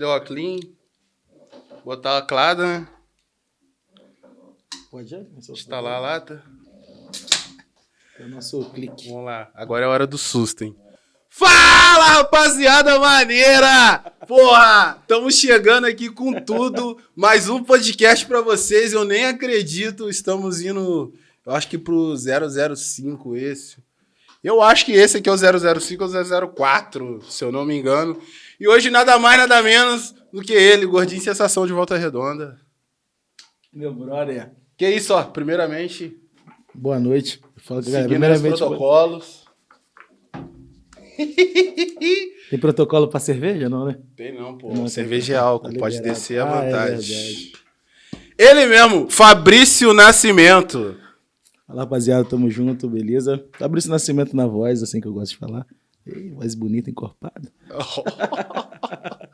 Cadê o clean? Botar a clada, né? Pode já? Instalar a lata. É o nosso clique. Vamos lá. Agora é a hora do susto, hein? Fala, rapaziada maneira! Porra, estamos chegando aqui com tudo. Mais um podcast para vocês. Eu nem acredito. Estamos indo, eu acho que pro 005 esse. Eu acho que esse aqui é o 005 ou 004, se eu não me engano. E hoje nada mais, nada menos do que ele, Gordinho Sensação de Volta Redonda. Meu brother. Que isso, ó. Primeiramente, Boa noite. Fala, galera. seguindo os Primeiramente, protocolos. tem protocolo pra cerveja, não, né? Tem não, pô. Não, Cerveja é tá álcool, liberado. pode descer à Ah, é vontade. verdade. Ele mesmo, Fabrício Nascimento. Fala, rapaziada. Tamo junto, beleza? Fabrício Nascimento na voz, assim que eu gosto de falar. Ei, voz bonita, encorpada.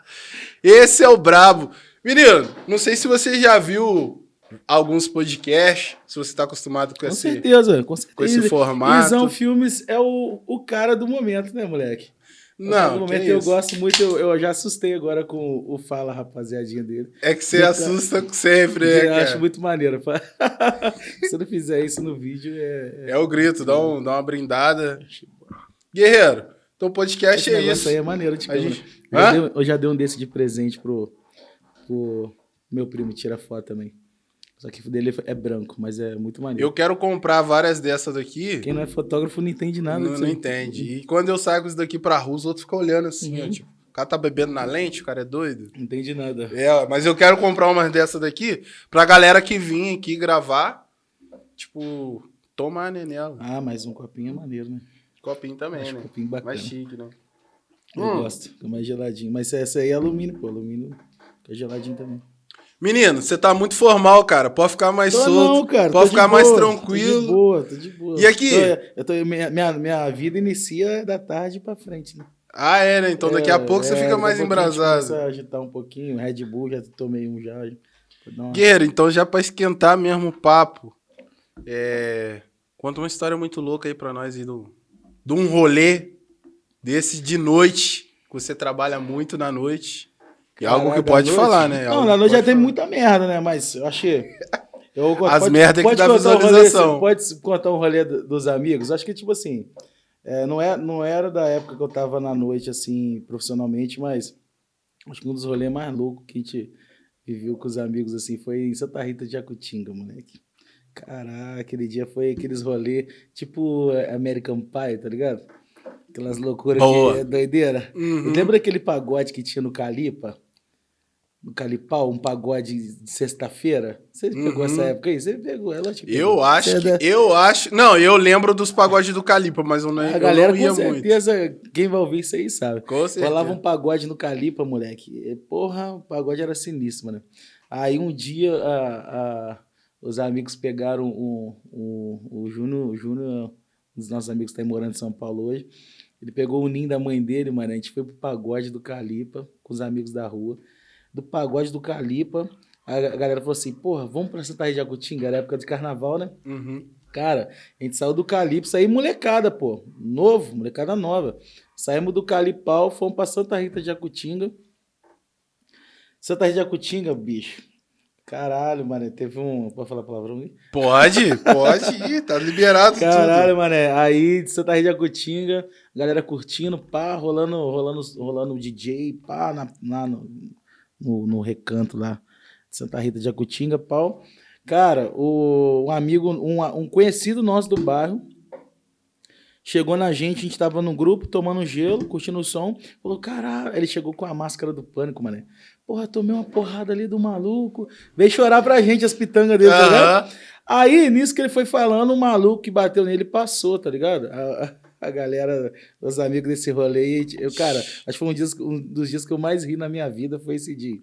Esse é o brabo. Menino, não sei se você já viu alguns podcasts, se você tá acostumado com, Com esse, certeza, com certeza. com esse formato. Visão Filmes é o, o cara do momento, né, moleque? Não, no momento eu isso. gosto muito, eu, eu já assustei agora com o Fala, rapaziadinha dele. É que você assusta sempre, né, eu cara? acho muito maneiro. Se eu não fizer isso no vídeo, é. É o grito, dá, um, dá uma brindada. Guerreiro, então podcast Esse é isso. aí é maneiro de A gente- Eu já, dei, eu já dei um desse de presente pro, pro meu primo, tira foto também. Só que o dele é branco, mas é muito maneiro. Eu quero comprar várias dessas daqui. Quem não é fotógrafo não entende nada não, disso não entende. E quando eu saio com isso daqui pra rua, os outros ficam olhando assim, ó, Uhum. tipo, o cara tá bebendo na lente, o cara é doido. Não entende nada. É, mas eu quero comprar umas dessas daqui pra galera que vir aqui gravar, tipo, tomar né, nela. Ah, mas um copinho é maneiro, né? Copinho também, Acho né? copinho bacana. Mais chique, né? Eu Hum. gosto, fica mais geladinho. Mas essa aí é alumínio, pô. Alumínio fica geladinho também. Menino, você tá muito formal, cara. Pode ficar mais Tô solto. não, cara. pode ficar mais boa, tranquilo. Tô de boa, tô de boa. E aqui? Tô- eu tô, minha, minha, minha vida inicia da tarde pra frente, né? Ah, é, né? Então daqui a É, pouco você é, fica daqui a mais embrasado. A agitar um pouquinho. Red Bull, já tomei um já. Uma- Guerreiro, então já pra esquentar mesmo o papo, é... conta uma história muito louca aí pra nós aí do... de um rolê desse de noite, que você trabalha muito na noite. E é algo que pode noite? falar, né? Não, Algo na noite já pode tem falar. muita merda, né? Mas eu achei. Eu, As merda que dá contar um visualização. rolê, pode contar um rolê do- dos amigos? Acho que, tipo assim, é, não, é, não era da época que eu tava na noite, assim, profissionalmente, mas acho que um dos rolês mais loucos que a gente viveu com os amigos, assim, foi em Santa Rita de Jacutinga, moleque. Caraca, aquele dia foi aqueles rolês, tipo é, American Pie, tá ligado? Aquelas loucuras Boa. que é doideira. Uhum. Lembra aquele pagode que tinha no Calipa? No Calipau, um pagode de sexta-feira? Você pegou Uhum. essa época aí? Você pegou, ela te pegou. Eu acho é da- que. Eu acho. Não, eu lembro dos pagodes do Calipa, mas eu não, A eu galera, não ia com muito. certeza, quem vai ouvir isso aí sabe. Com certeza. Rolava um pagode no Calipa, moleque. E, Porra, o pagode era sinistro, mano. Aí um dia a- a- os amigos pegaram um, um- o Júnior, o Júnior, um dos nossos amigos que está morando em São Paulo hoje. Ele pegou o ninho da mãe dele, mano. A gente foi pro pagode do Calipa com os amigos da rua. Do pagode do Calipa, a galera falou assim: porra, vamos pra Santa Rita de Jacutinga, era época de carnaval, né? Uhum. Cara, a gente saiu do Calypso aí, molecada, pô. Novo, molecada nova. Saímos do Calipau, fomos pra Santa Rita de Jacutinga. Santa Rita de Jacutinga, bicho. Caralho, mano, teve um. Pode falar palavrão aí? Pode, pode ir, tá liberado Caralho, mano, aí de Santa Rita de Jacutinga, galera curtindo, pá, rolando, rolando, rolando DJ, pá, na, lá no, no, no recanto lá de Santa Rita de Jacutinga, pau. Cara, o, um amigo, um, um conhecido nosso do bairro, chegou na gente, a gente tava no grupo, tomando gelo, curtindo o som, falou, caralho, ele chegou com a máscara do pânico, mano. Porra, tomei uma porrada ali do maluco, veio chorar pra gente as pitangas dele, tá ligado? Aí, nisso que ele foi falando, o maluco que bateu nele passou, tá ligado? A, a- galera, os amigos desse rolê, eu, cara, acho que foi um, dias- um dos dias que eu mais ri na minha vida, foi esse dia.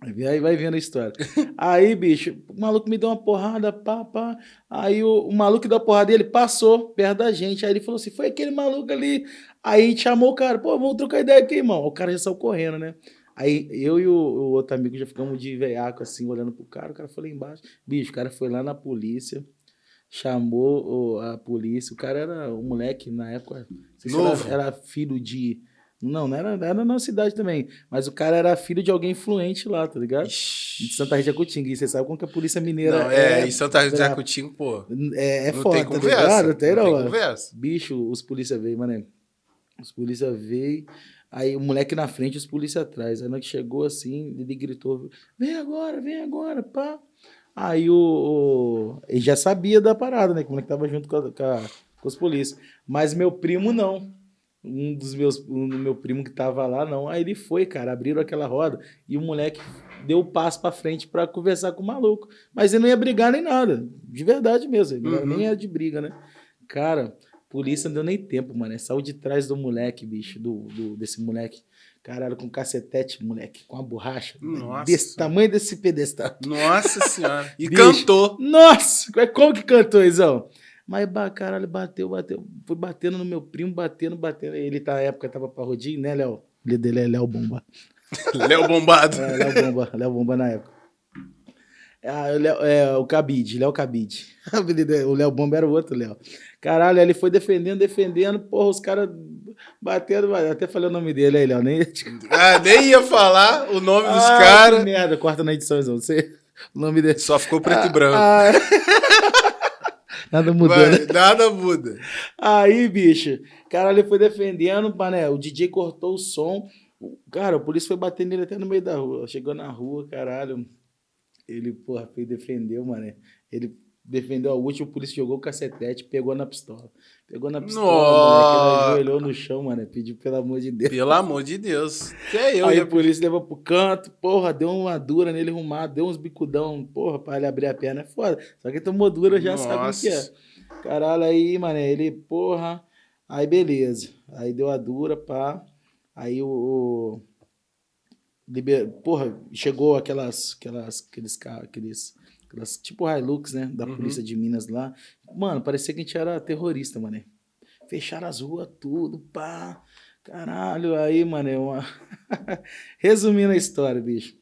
Aí vai vendo a história. Aí, bicho, o maluco me deu uma porrada, pá, pá. Aí o, o maluco que deu a porrada dele passou perto da gente. Aí ele falou assim: foi aquele maluco ali. Aí a gente chamou o cara, pô, vamos trocar ideia aqui, irmão. O cara já saiu correndo, né? Aí eu e o, o outro amigo já ficamos de veiaco, assim, olhando pro cara. O cara foi lá embaixo. Bicho, o cara foi lá na polícia, chamou a polícia. O cara era um moleque, na época, Novo. era, era filho de Não, não era, era na cidade também. Mas o cara era filho de alguém influente lá, tá ligado? Ixi. De Santa Rita Jacutinga. E você sabe como que a polícia mineira Não, é, é. em Santa Rita de pô. É, é não foda, tem tá conversa. ligado? Tem, não tem conversa. Bicho, os polícia veio, mano. Os polícia veio, aí o moleque na frente, os polícia atrás. Aí na que chegou assim, ele gritou: vem agora, vem agora, pá. Aí o, o- Ele já sabia da parada, né? Que o moleque tava junto com, a- com, a- com os polícias. Mas meu primo não. Um dos meus. Um do meu primo que tava lá, não. Aí ele foi, cara, abriram aquela roda e o moleque deu o passo pra frente pra conversar com o maluco. Mas ele não ia brigar nem nada. De verdade mesmo. Ele Uhum. nem era de briga, né? Cara, polícia não deu nem tempo, mano. É Saiu de trás do moleque, bicho, do, do- desse moleque. Caralho, com cacetete, moleque, com a borracha. Nossa. Desse tamanho desse pedestal. Nossa senhora. E Bicho. cantou. Nossa, como que cantou, Izão? Mas, caralho, bateu, bateu. Foi batendo no meu primo, batendo, batendo. Ele, tá, na época, tava parrudinho, né, Léo? O dele é Léo Bomba. Léo Bombado. É, Léo Bomba, Léo Bomba na época. Ah, o, Léo- é, o Cabide, Léo Cabide. O é- O Léo Bomba era o outro Léo. Caralho, ele foi defendendo, defendendo, porra, os caras batendo, até falei o nome dele aí, Léo, nem... Ah, nem ia falar o nome dos Ah, caras. que merda, corta na edição, Izão, você... O nome dele... Só ficou preto e branco. Ah, Nada mudou, né? Nada muda. Aí, bicho, caralho, ele foi defendendo, mané, o DJ cortou o som. Cara, o polícia foi bater nele até no meio da rua. Chegou na rua, caralho. Ele, porra, foi defendeu, mané. Ele defendeu a última, o polícia jogou o cacetete, pegou na pistola. Pegou na pistola, Nossa. ele ajoelhou no chão, mané, pediu pelo amor de Deus. Pelo amor de Deus. Até eu Aí a polícia levou pro canto, porra, deu uma dura nele arrumado, deu uns bicudão, porra, pra ele abrir a perna, é foda. Só que tomou dura, já sabe o que é. Nossa. Caralho, aí, mané, ele, porra, aí beleza. Aí deu a dura, pá. Aí o. o liber- Porra, chegou aquelas, aquelas, aqueles aqueles, aquelas, tipo Hilux, né, da Uhum. polícia de Minas lá. Mano, parecia que a gente era terrorista, mané. Fecharam as ruas, tudo, pá. Caralho, aí, mané, uma... Resumindo a história, bicho.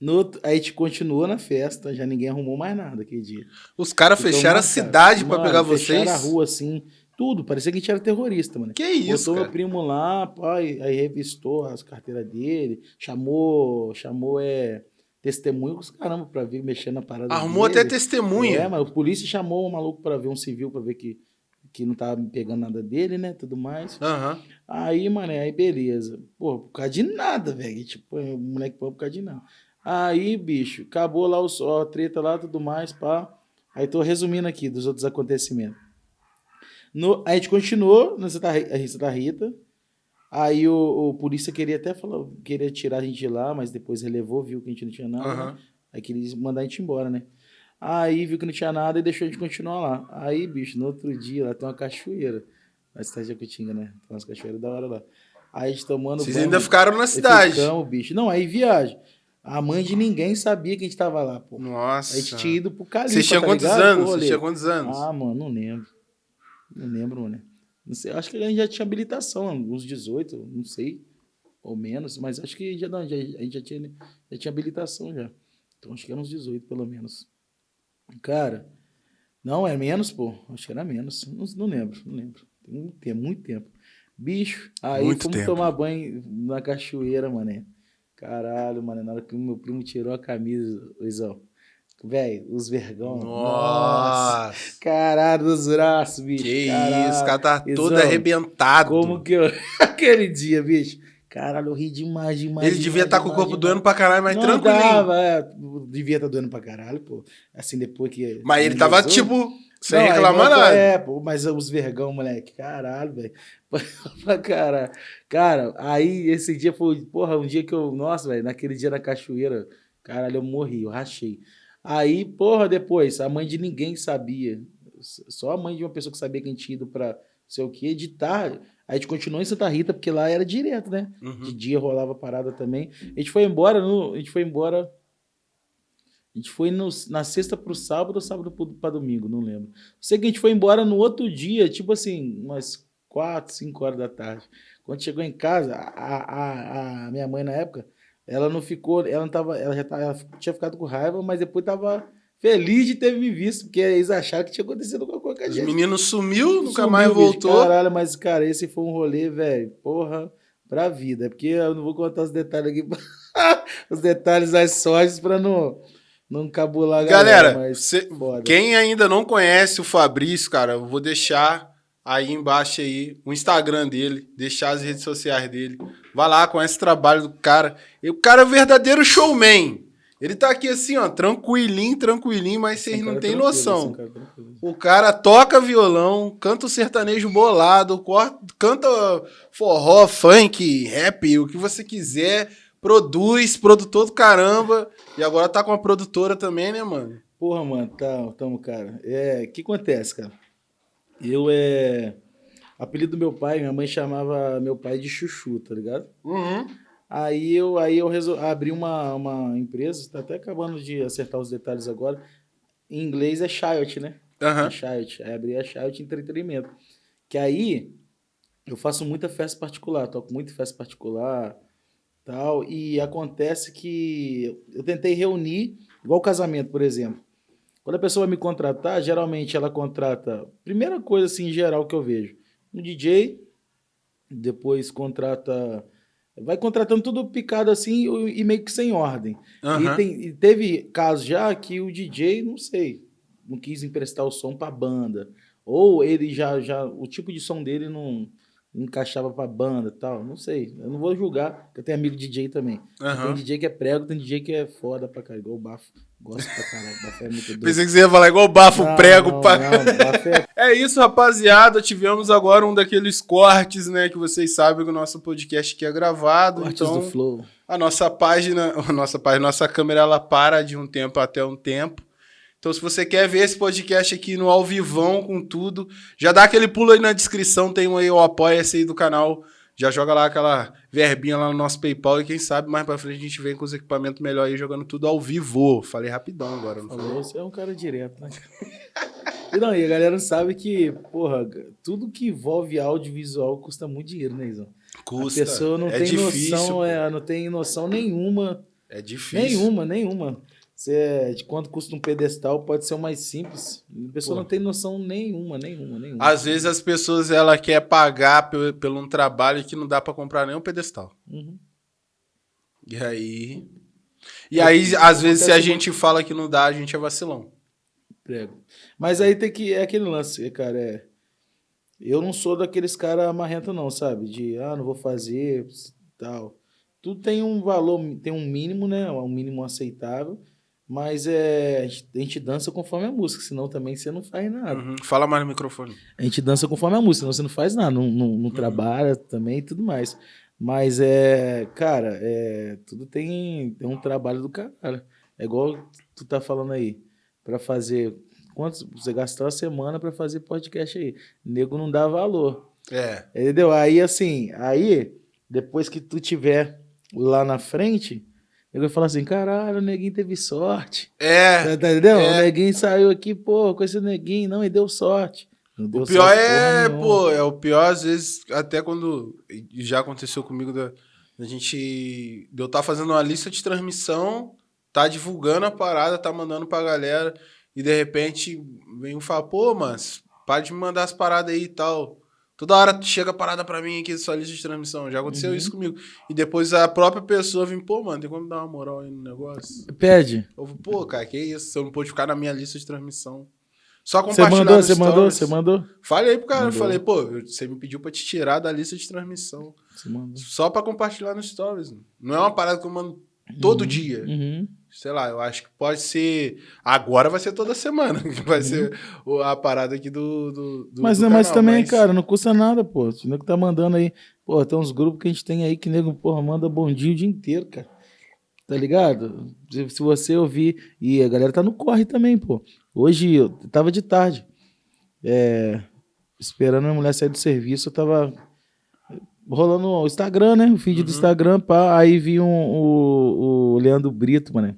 No aí a gente continuou na festa, já ninguém arrumou mais nada aquele dia. Os caras Ficou fecharam a cidade pra Mano, pegar fecharam vocês. a rua, assim, tudo. Parecia que a gente era terrorista, mano. Que isso, Botou meu cara? primo lá, pai, aí revistou as carteiras dele, chamou, chamou, é, testemunho os caramba pra vir mexendo na parada Arrumou dele. até testemunha. É, mas o polícia chamou o maluco pra ver um civil, pra ver que, que não tava pegando nada dele, né, tudo mais. Aham. Aí, mano, aí beleza. Pô, por causa de nada, velho. Tipo, o moleque pô, por causa de nada. Aí, bicho, acabou lá o, só a treta lá, tudo mais, pá. Aí tô resumindo aqui dos outros acontecimentos. No, aí a gente continuou na Santa Ri- a Santa Rita. Aí o, o polícia queria até falar, queria tirar a gente de lá, mas depois relevou, viu que a gente não tinha nada. né? Aham. Aí queria mandar a gente embora, né? Aí viu que não tinha nada e deixou a gente continuar lá. Aí, bicho, no outro dia lá tem uma cachoeira. Na cidade de Jacutinga, né? Tem umas cachoeiras da hora lá. Aí a gente tomando Vocês banho. ainda ficaram na cidade. Ficamos, bicho. Não, aí viagem. A mãe de ninguém sabia que a gente tava lá, pô. Nossa. A gente tinha ido pro Califa, Vocês tinham tá quantos ligado? Anos? Vocês tinham quantos anos? Ah, mano, não lembro. Não lembro, mano. Não sei, acho que a gente já tinha habilitação, uns 18, não sei, ou menos, mas acho que já, não, já, a gente já tinha, já tinha habilitação já. Então acho que era uns 18, pelo menos. Cara, não, é menos, pô. Acho que era menos. Não, não lembro, não lembro. Tem muito tempo, muito tempo. Bicho, aí Muito tempo. tomar banho na cachoeira, mané. Caralho, mano, na hora que o meu primo tirou a camisa, Luizão. Velho, os vergão. Nossa. Nossa. Caralho, os braços, bicho. Que caralho. isso, o cara tá todo Izão, arrebentado. Como que eu. Aquele dia, bicho. Caralho, eu ri demais, demais. Ele devia estar com o corpo demais. doendo pra caralho, mas Não tranquilo. Tava, é, devia estar doendo pra caralho, pô. Assim, depois que. Mas ele tava, tipo, sem Não, reclamar nada. É, pô, mas os vergão, moleque. Caralho, velho. Pra caralho. Cara, aí esse dia foi, porra, um dia que eu. Nossa, velho, naquele dia na cachoeira, caralho, eu morri, eu rachei. Aí, porra, depois, a mãe de ninguém sabia. Só a mãe de uma pessoa que sabia que a gente tinha ido pra sei o tarde. Aí a gente continuou em Santa Rita, porque lá era direto, né? Uhum. De dia rolava parada também. A gente foi embora, no, a gente foi embora. A gente foi no, na sexta pro sábado ou sábado pro, pra domingo, não lembro. Sei que a gente foi embora no outro dia, tipo assim, umas quatro, cinco horas da tarde. Quando chegou em casa, a, a, a minha mãe na época, ela não ficou, ela não tava, ela já tava, ela tinha ficado com raiva, mas depois tava feliz de ter me visto, porque eles acharam que tinha acontecido alguma coisa com a Os gente. meninos sumiu, nunca Sumiu, mais bicho. voltou. Caralho, mas, cara, esse foi um rolê, velho, porra, pra vida. É porque eu não vou contar os detalhes aqui, os detalhes das sortes pra não, não cabular a galera. Galera, mas cê- quem ainda não conhece o Fabrício, cara, eu vou deixar aí embaixo aí o Instagram dele, deixar as redes sociais dele. Vai lá, conhece o trabalho do cara. E o cara é o verdadeiro showman. Ele tá aqui assim, ó, tranquilinho, tranquilinho, mas vocês cara não é têm tranquilo, noção. cara é tranquilo. O cara toca violão, canta o sertanejo bolado, cor- canta forró, funk, rap, o que você quiser, produz, produtor do caramba. E agora tá com a produtora também, né, mano? Porra, mano, tá, tamo, cara. É, o que acontece, cara? Eu, é... Apelido do meu pai, minha mãe chamava meu pai de Chuchu, tá ligado? Uhum. Aí eu, aí eu resol... abri uma, uma empresa, tá até acabando de acertar os detalhes agora. Em inglês é Child, né? Aham. A Child. Aí abri a Child Entretenimento. Que aí eu faço muita festa particular, toco muito em festa particular tal. E acontece que eu tentei reunir, igual casamento, por exemplo. Quando a pessoa me contratar, geralmente ela contrata. Primeira coisa assim, em geral que eu vejo: um DJ, depois contrata. Vai contratando tudo picado assim e meio que sem ordem. Aham. E, tem- e teve casos já que o DJ, não sei, não quis emprestar o som pra banda. Ou ele já, já o tipo de som dele não encaixava pra banda e tal. Não sei. Eu não vou julgar, porque eu tenho amigo DJ também. Tem Aham. DJ que é prego, tem DJ que é foda pra caralho. Igual o Bafo. Gosto pra caralho. Bafo é muito doido. Pensei que você ia falar igual bafo Não, prego não, pra. não, Bafo é É isso, rapaziada. Tivemos agora um daqueles cortes, né? Que vocês sabem que o nosso podcast aqui é gravado. cortes então, do Flow. a nossa página, a nossa página, nossa câmera, ela para de um tempo até um tempo. Então, se você quer ver esse podcast aqui no ao vivão com tudo, já dá aquele pulo aí na descrição, tem um aí o apoia-se aí do canal. Já joga lá aquela verbinha lá no nosso PayPal e quem sabe mais pra frente a gente vem com os equipamentos melhores aí jogando tudo ao vivo. Falei rapidão agora, não falei? Falou, você é um cara direto, né? e não, e a galera sabe que, porra, tudo que envolve audiovisual custa muito dinheiro, né, Izão? Custa. A pessoa não é tem difícil, noção, é, não tem noção nenhuma, É difícil. nenhuma, nenhuma. Você, de quanto custa um pedestal pode ser o mais simples. A pessoa Pô. não tem noção nenhuma, nenhuma, nenhuma. Às vezes as pessoas ela quer pagar pelo, pelo um trabalho que não dá pra comprar nem um pedestal. Uhum. E aí. E aí, às vezes, se a gente fala que não dá, a gente é vacilão. Prego. Mas aí tem que. É aquele lance, cara. É, eu não sou daqueles caras amarrento, não, sabe? De, ah, não vou fazer, tal. Tudo tem um valor, tem um mínimo, né? Um mínimo aceitável. Mas é, a gente- dança conforme a música, senão também você não faz nada. Uhum. Fala mais no microfone. A gente dança conforme a música, senão você não faz nada, não, não, não trabalha também e tudo mais. Mas é, cara, é, tudo tem, tem um trabalho do cara. É igual tu tá falando aí, pra fazer. Quantos você gastou a semana pra fazer podcast aí? Nego não dá valor. É. Entendeu? Aí assim, aí, depois que tu tiver lá na frente, vai falar assim: caralho, o neguinho teve sorte. É. Tá, tá entendendo? é. O neguinho saiu aqui, pô, com esse neguinho, não, e deu sorte. Não deu O pior sorte é, pô, é o pior, às vezes, até quando. Já aconteceu comigo da, da gente. Eu estar fazendo uma lista de transmissão, tá divulgando a parada, tá mandando pra galera, e de repente vem um fala, pô, mas para de me mandar as paradas aí e tal. Toda hora chega a parada pra mim aqui, sua lista de transmissão. Já aconteceu Uhum. isso comigo. E depois a própria pessoa vem, pô, mano, tem como dar uma moral aí no negócio? Pede. Eu vou, pô, cara, que isso? Você não pôde ficar na minha lista de transmissão. Só Você compartilhar mandou, no você mandou, você mandou? Falei pro cara, Mandou. falei, pô, você me pediu pra te tirar da lista de transmissão. Você mandou. Só pra compartilhar no stories. mano. Não é uma parada que eu mando todo Uhum, dia. Uhum. Sei lá, eu acho que pode ser. Agora vai ser toda semana. Que vai ser o- a parada aqui do. do, do Mas, do mas canal, também, mas- cara, não custa nada, pô. O nego tá mandando aí. Pô, tem uns grupos que a gente tem aí que nego, porra, manda bom dia o dia inteiro, cara. Tá ligado? Se, se você ouvir. E a galera tá no corre também, pô. Hoje eu tava de tarde. É, esperando a mulher sair do serviço, eu tava rolando o Instagram, né? O feed do Uhum. Instagram, pá. Aí vi um, o, o Leandro Brito, mano.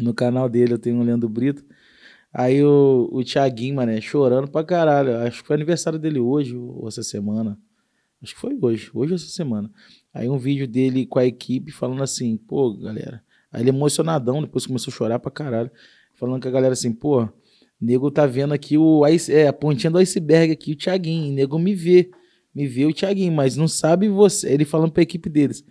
No canal dele eu tenho o Leandro Brito. Aí o, o Thiaguinho, mano, chorando pra caralho. Acho que foi aniversário dele hoje ou essa semana. Acho que foi hoje, hoje ou essa semana. Aí um vídeo dele com a equipe falando assim, pô, galera. Aí ele emocionadão, depois começou a chorar pra caralho. falando com a galera assim, pô, nego tá vendo aqui o é, a pontinha do iceberg aqui, o Thiaguinho. Nego me vê, me vê o Thiaguinho, mas não sabe você. Ele falando pra equipe deles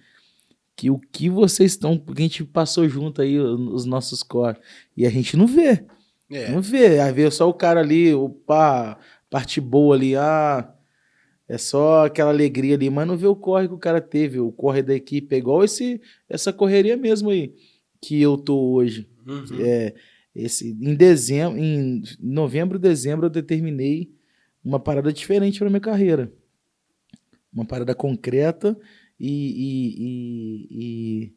que o que vocês estão, porque a gente passou junto aí os nossos core e a gente não vê. É. Não vê, aí vê só o cara ali, o pá, parte boa ali, ah, é só aquela alegria ali, mas não vê o corre que o cara teve, o corre da equipe, é igual esse, essa correria mesmo aí que eu tô hoje. Uhum. É, esse, em dezembro, em novembro, dezembro, eu determinei uma parada diferente para minha carreira. Uma parada concreta e, e,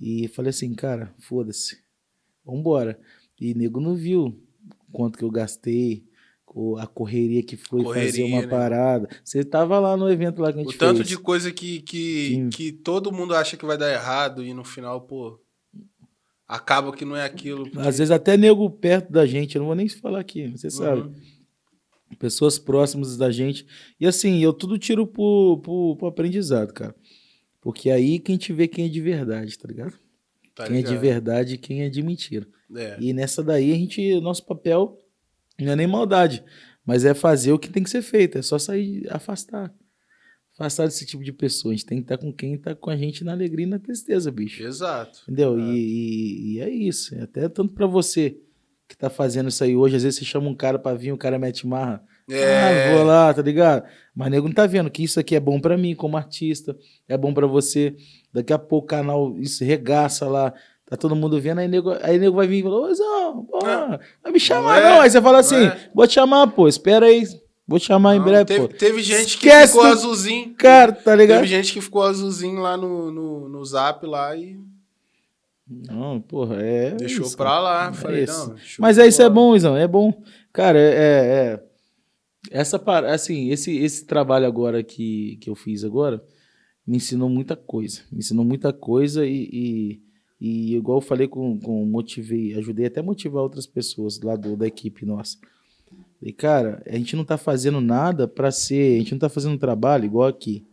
e, e, falei assim, cara, foda-se, vambora. E nego não viu quanto que eu gastei, a correria que foi fazer Correria, uma né? parada. Você tava lá no evento lá que a gente O tanto fez. de coisa que, que, Sim. que todo mundo acha que vai dar errado e no final, pô, acaba que não é aquilo. porque- Às vezes até nego perto da gente, eu não vou nem falar aqui, você sabe. Pessoas próximas da gente. E assim, eu tudo tiro pro, pro, pro aprendizado, cara. Porque aí quem te vê quem é de verdade, tá ligado? Tá quem é de ligado? verdade e quem é de mentira. É. E nessa daí a gente, nosso papel não é nem maldade, mas é fazer o que tem que ser feito, é só sair, afastar. Afastar desse tipo de pessoa. A gente tem que estar com quem tá com a gente na alegria e na tristeza, bicho. Exato. Entendeu? É. E, e- e é isso. Até tanto pra você que tá fazendo isso aí hoje, às vezes você chama um cara pra vir, o cara mete marra. É. Ah, vou lá, tá ligado? Mas nego não tá vendo que isso aqui é bom pra mim como artista, é bom pra você. Daqui a pouco o canal isso regaça lá, tá todo mundo vendo, aí nego, aí nego vai vir e falar, ô Zão, porra, vai me chamar Não é, não. Aí você fala assim, é. vou te chamar, pô, espera aí, vou te chamar em Não, breve, teve, pô. teve gente que Esquece ficou do- azulzinho. Cara, tá ligado? Teve gente que ficou azulzinho lá no, no, no zap lá e Não, porra, é deixou isso, pra lá. É Falei, não. Mas é isso é bom, Izão, é bom. Cara, é, é- é- essa par- assim, esse esse trabalho agora que, que eu fiz agora me ensinou muita coisa, me ensinou muita coisa e, e, e igual eu falei com, com motivei, ajudei até a motivar outras pessoas lá do, da equipe nossa. E cara, a gente não tá fazendo nada pra ser, a gente não tá fazendo trabalho igual aqui.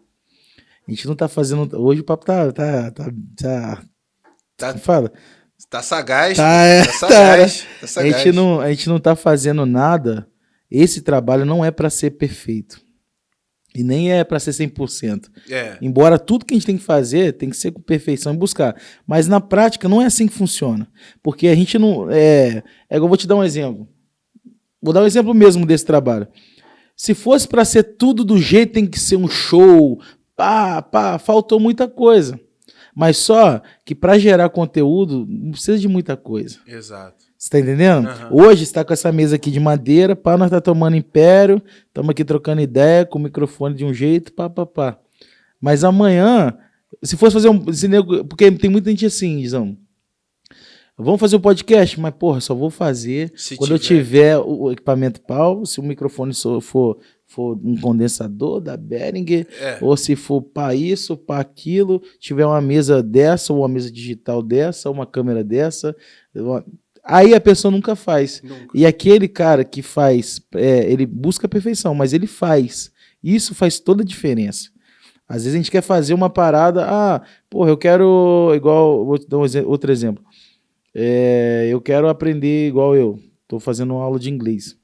A gente não tá fazendo, hoje o papo tá tá tá, tá Tá, fala. tá sagaz. Tá, é, tá sagaz. Tá A sagaz. gente, não, a gente não tá fazendo nada. Esse trabalho não é para ser perfeito. E nem é para ser 100%. É. Embora tudo que a gente tem que fazer tem que ser com perfeição e buscar. Mas na prática não é assim que funciona. Porque a gente não. É, é eu vou te dar um exemplo. Vou dar um exemplo mesmo desse trabalho. Se fosse para ser tudo do jeito, tem que ser um show. Pá, pá, faltou muita coisa. Mas só que para gerar conteúdo não precisa de muita coisa. Exato. Você tá entendendo? Aham. Hoje está com essa mesa aqui de madeira, pá, nós tá tomando império, estamos aqui trocando ideia, com o microfone de um jeito, pá, pá, pá. Mas amanhã, se fosse fazer um. se porque tem muita gente assim, Dizão. Vamos fazer o podcast, mas, porra, só vou fazer Se quando eu tiver. tiver o equipamento pau, se o microfone for, for um condensador da Behringer, É. ou se for para isso, para aquilo, tiver uma mesa dessa, ou uma mesa digital dessa, uma câmera dessa. uma- Aí a pessoa nunca faz. Nunca. E aquele cara que faz, é, ele busca a perfeição, mas ele faz. Isso faz toda a diferença. Às vezes a gente quer fazer uma parada, ah, porra, eu quero, igual, vou te dar um outro exemplo. É, eu quero aprender igual eu, tô fazendo uma aula de inglês.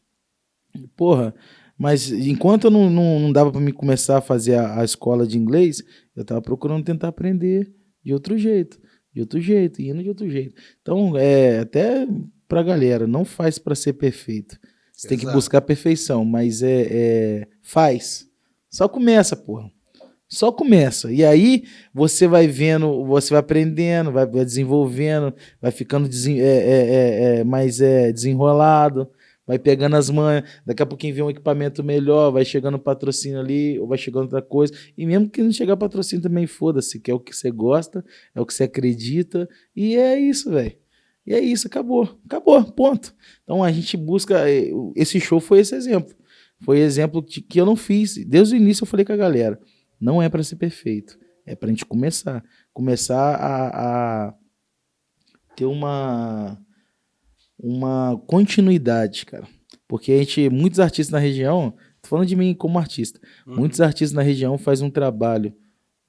Porra, mas enquanto eu não, não, não dava para me começar a fazer a, a escola de inglês, eu tava procurando tentar aprender de outro jeito, de outro jeito, indo de outro jeito. Então, é, até pra galera, não faz para ser perfeito. Você tem que Exato. buscar a perfeição, mas é, é faz. Só começa, porra. Só começa. E aí você vai vendo, você vai aprendendo, vai, vai desenvolvendo, vai ficando desen- é, é, é, é, mais é, desenrolado, vai pegando as manhas. Daqui a pouquinho vem um equipamento melhor, vai chegando patrocínio ali, ou vai chegando outra coisa. E mesmo que não chegar patrocínio também, foda-se, que é o que você gosta, é o que você acredita. E é isso, velho. E é isso, acabou. Acabou, ponto. Então a gente busca. eh, Esse show foi esse exemplo. Foi exemplo de, que eu não fiz. Desde o início eu falei com a galera: não é para ser perfeito. É pra gente começar. Começar a, a ter uma, uma continuidade, cara. Porque a gente, muitos artistas na região, tô falando de mim como artista, Uhum. muitos artistas na região fazem um trabalho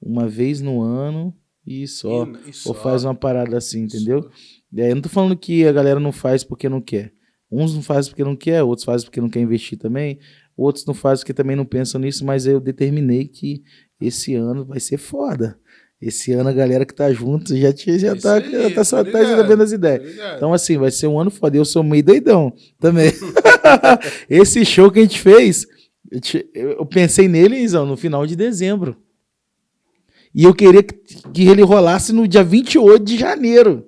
uma vez no ano, e só. E- e só. Ou faz uma parada assim, entendeu? E aí eu não tô falando que a galera não faz porque não quer. Uns não fazem porque não quer, outros fazem porque não quer investir também, outros não fazem porque também não pensam nisso, mas eu determinei que esse ano vai ser foda. Esse ano a galera que tá junto já, tinha- já Isso tá, aí, já tá só tá ligado, recebendo as ideias. Tá? Então, assim, vai ser um ano foda. Eu sou meio doidão também. Esse show que a gente fez, eu te- pensei nele, Izão, no final de dezembro. E eu queria que, que ele rolasse no dia 28 de janeiro.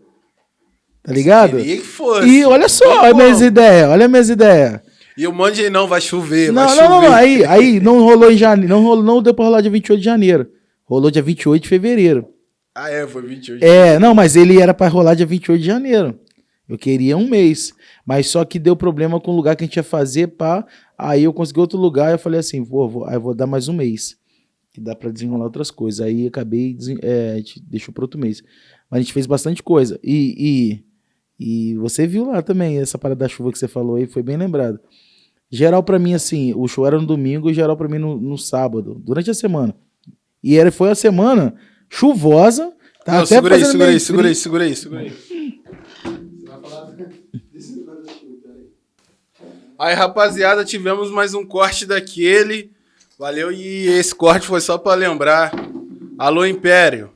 Tá ligado? Queria que fosse. E olha só, olha minhas ideias, olha minhas ideias. E o monte de não vai chover, Não, vai não, não, chover. não, aí, aí não rolou em janeiro, não, rolou, não deu pra rolar dia 28 de janeiro. Rolou dia 28 de fevereiro. Ah, é, foi 28. É, não, mas ele era pra rolar dia 28 de janeiro. Eu queria um mês. Mas só que deu problema com o lugar que a gente ia fazer, pá. Aí eu consegui outro lugar, eu falei assim, vou, vou, aí vou dar mais um mês. Que dá pra desenrolar outras coisas. Aí acabei, é, a gente deixou pro outro mês. Mas a gente fez bastante coisa. E, e, e você viu lá também, essa parada da chuva que você falou aí, foi bem lembrado. Geral pra mim, assim, o show era no domingo e geral pra mim no, no sábado, durante a semana. E era, foi a semana chuvosa. Tá Não, até segura aí, segura aí, segura aí, segura aí, segura aí. Aí, rapaziada, tivemos mais um corte daquele. Valeu, e esse corte foi só pra lembrar. Alô, Império,